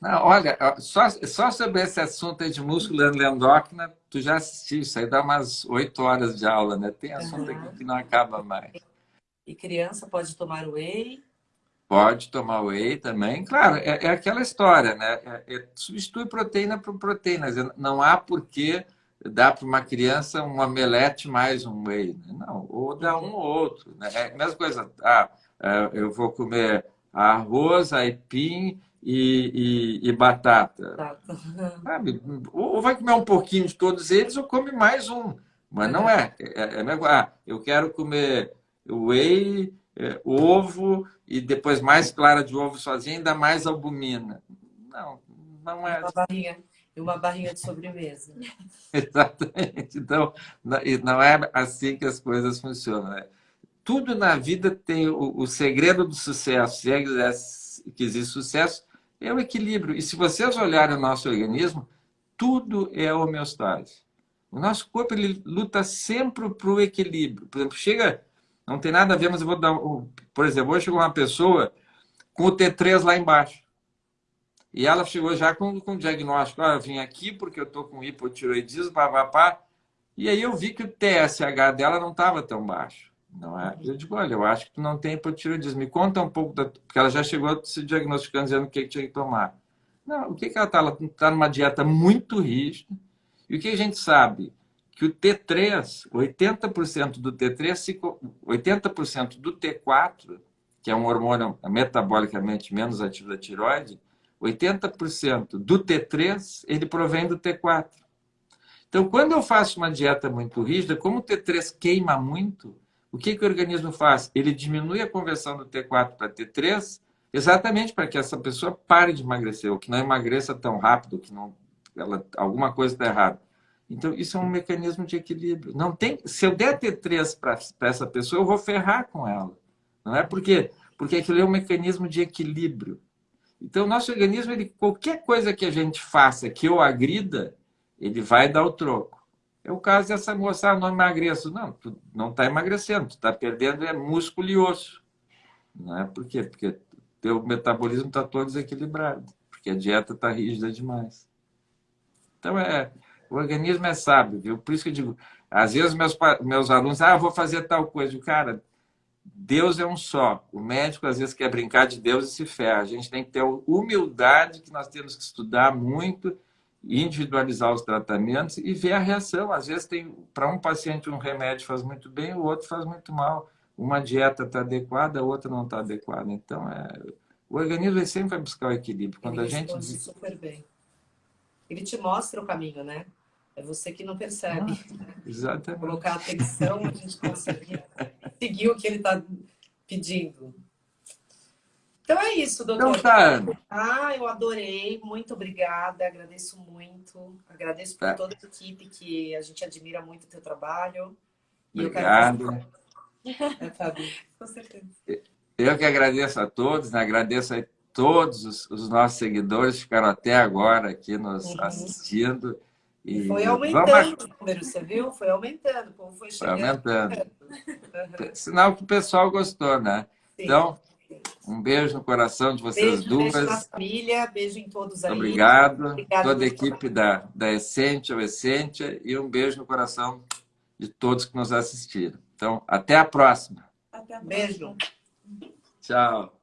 Não, olha, só, só sobre esse assunto de músculo endócrina, tu já assistiu, isso aí dá umas oito horas de aula, né? Tem assunto uhum. aqui que não acaba mais. E criança pode tomar whey? Pode tomar whey também. Claro, é, é aquela história, né? É, é, substitui proteína por proteína. Não há porquê dar para uma criança um omelete mais um whey. Né? Não, ou dá um ou outro. Né? É a mesma coisa. Ah, é, eu vou comer arroz, aipim e, e, e batata. [laughs] Sabe? Ou vai comer um pouquinho de todos eles ou come mais um. Mas não é. é, é, é ah, eu quero comer whey, é, ovo e depois mais clara de ovo sozinha, ainda mais albumina. Não, não é. e uma barrinha de sobremesa. [laughs] Exatamente. Então, não é assim que as coisas funcionam. Né? Tudo na vida tem o, o segredo do sucesso. Se é que existe sucesso, é o equilíbrio. E se vocês olharem o nosso organismo, tudo é homeostase. O nosso corpo ele luta sempre para o equilíbrio. Por exemplo, chega, não tem nada a ver, mas eu vou dar, por exemplo, hoje chegou uma pessoa com o T3 lá embaixo. E ela chegou já com, com diagnóstico, ah, eu vim aqui porque eu estou com hipotiroidismo, papapá. E aí eu vi que o TSH dela não estava tão baixo. Não é? Eu digo, olha, eu acho que tu não tem hipotiroidismo. Me conta um pouco, da... porque ela já chegou se diagnosticando, dizendo o que, que tinha que tomar. Não, o que, que ela está? Ela está numa dieta muito rígida. E o que a gente sabe? Que o T3, 80% do T3, 80% do T4, que é um hormônio metabolicamente menos ativo da tiroide, 80% do T3, ele provém do T4. Então, quando eu faço uma dieta muito rígida, como o T3 queima muito, o que, que o organismo faz? Ele diminui a conversão do T4 para T3 exatamente para que essa pessoa pare de emagrecer, ou que não emagreça tão rápido, que não, ela, alguma coisa está errada. Então, isso é um mecanismo de equilíbrio. Não tem, se eu der T3 para essa pessoa, eu vou ferrar com ela. Não é por quê? Porque aquilo é um mecanismo de equilíbrio. Então, nosso organismo, ele, qualquer coisa que a gente faça que eu agrida, ele vai dar o troco. É o caso dessa moça, não emagreço. Não, tu não está emagrecendo, tu está perdendo é músculo e osso. Não é por quê? Porque teu metabolismo está todo desequilibrado, porque a dieta está rígida demais. Então, é, o organismo é sábio, viu? Por isso que eu digo, às vezes meus, meus alunos, ah, vou fazer tal coisa. Cara, Deus é um só. O médico às vezes quer brincar de Deus e se ferra. A gente tem que ter humildade que nós temos que estudar muito, individualizar os tratamentos e ver a reação. Às vezes tem para um paciente um remédio faz muito bem, o outro faz muito mal. Uma dieta está adequada, a outra não está adequada. Então é o organismo sempre vai buscar o equilíbrio. Quando Ele a gente super bem. Ele te mostra o caminho, né? É você que não percebe. Ah, exatamente. Colocar atenção, a gente consegue seguir o que ele está pedindo. Então é isso, doutor. Então tá. Ah, eu adorei. Muito obrigada. Agradeço muito. Agradeço por é. toda a equipe que a gente admira muito o teu trabalho. Obrigado. [laughs] É, Fábio. Com certeza. Eu que agradeço a todos, né? agradeço a todos os, os, nossos seguidores que ficaram até agora aqui nos uhum. assistindo. E foi aumentando vamos... o número, você viu? Foi aumentando, o povo foi chegando. Foi aumentando. [laughs] Uhum. Sinal que o pessoal gostou, né? Sim. Então, um beijo no coração de vocês beijo, duas. Beijo na família, beijo em todos aí. Obrigado. Obrigado Toda a equipe da, da Essência, o Essência, e um beijo no coração de todos que nos assistiram. Então, até a próxima. Até a próxima. Beijo. Tchau.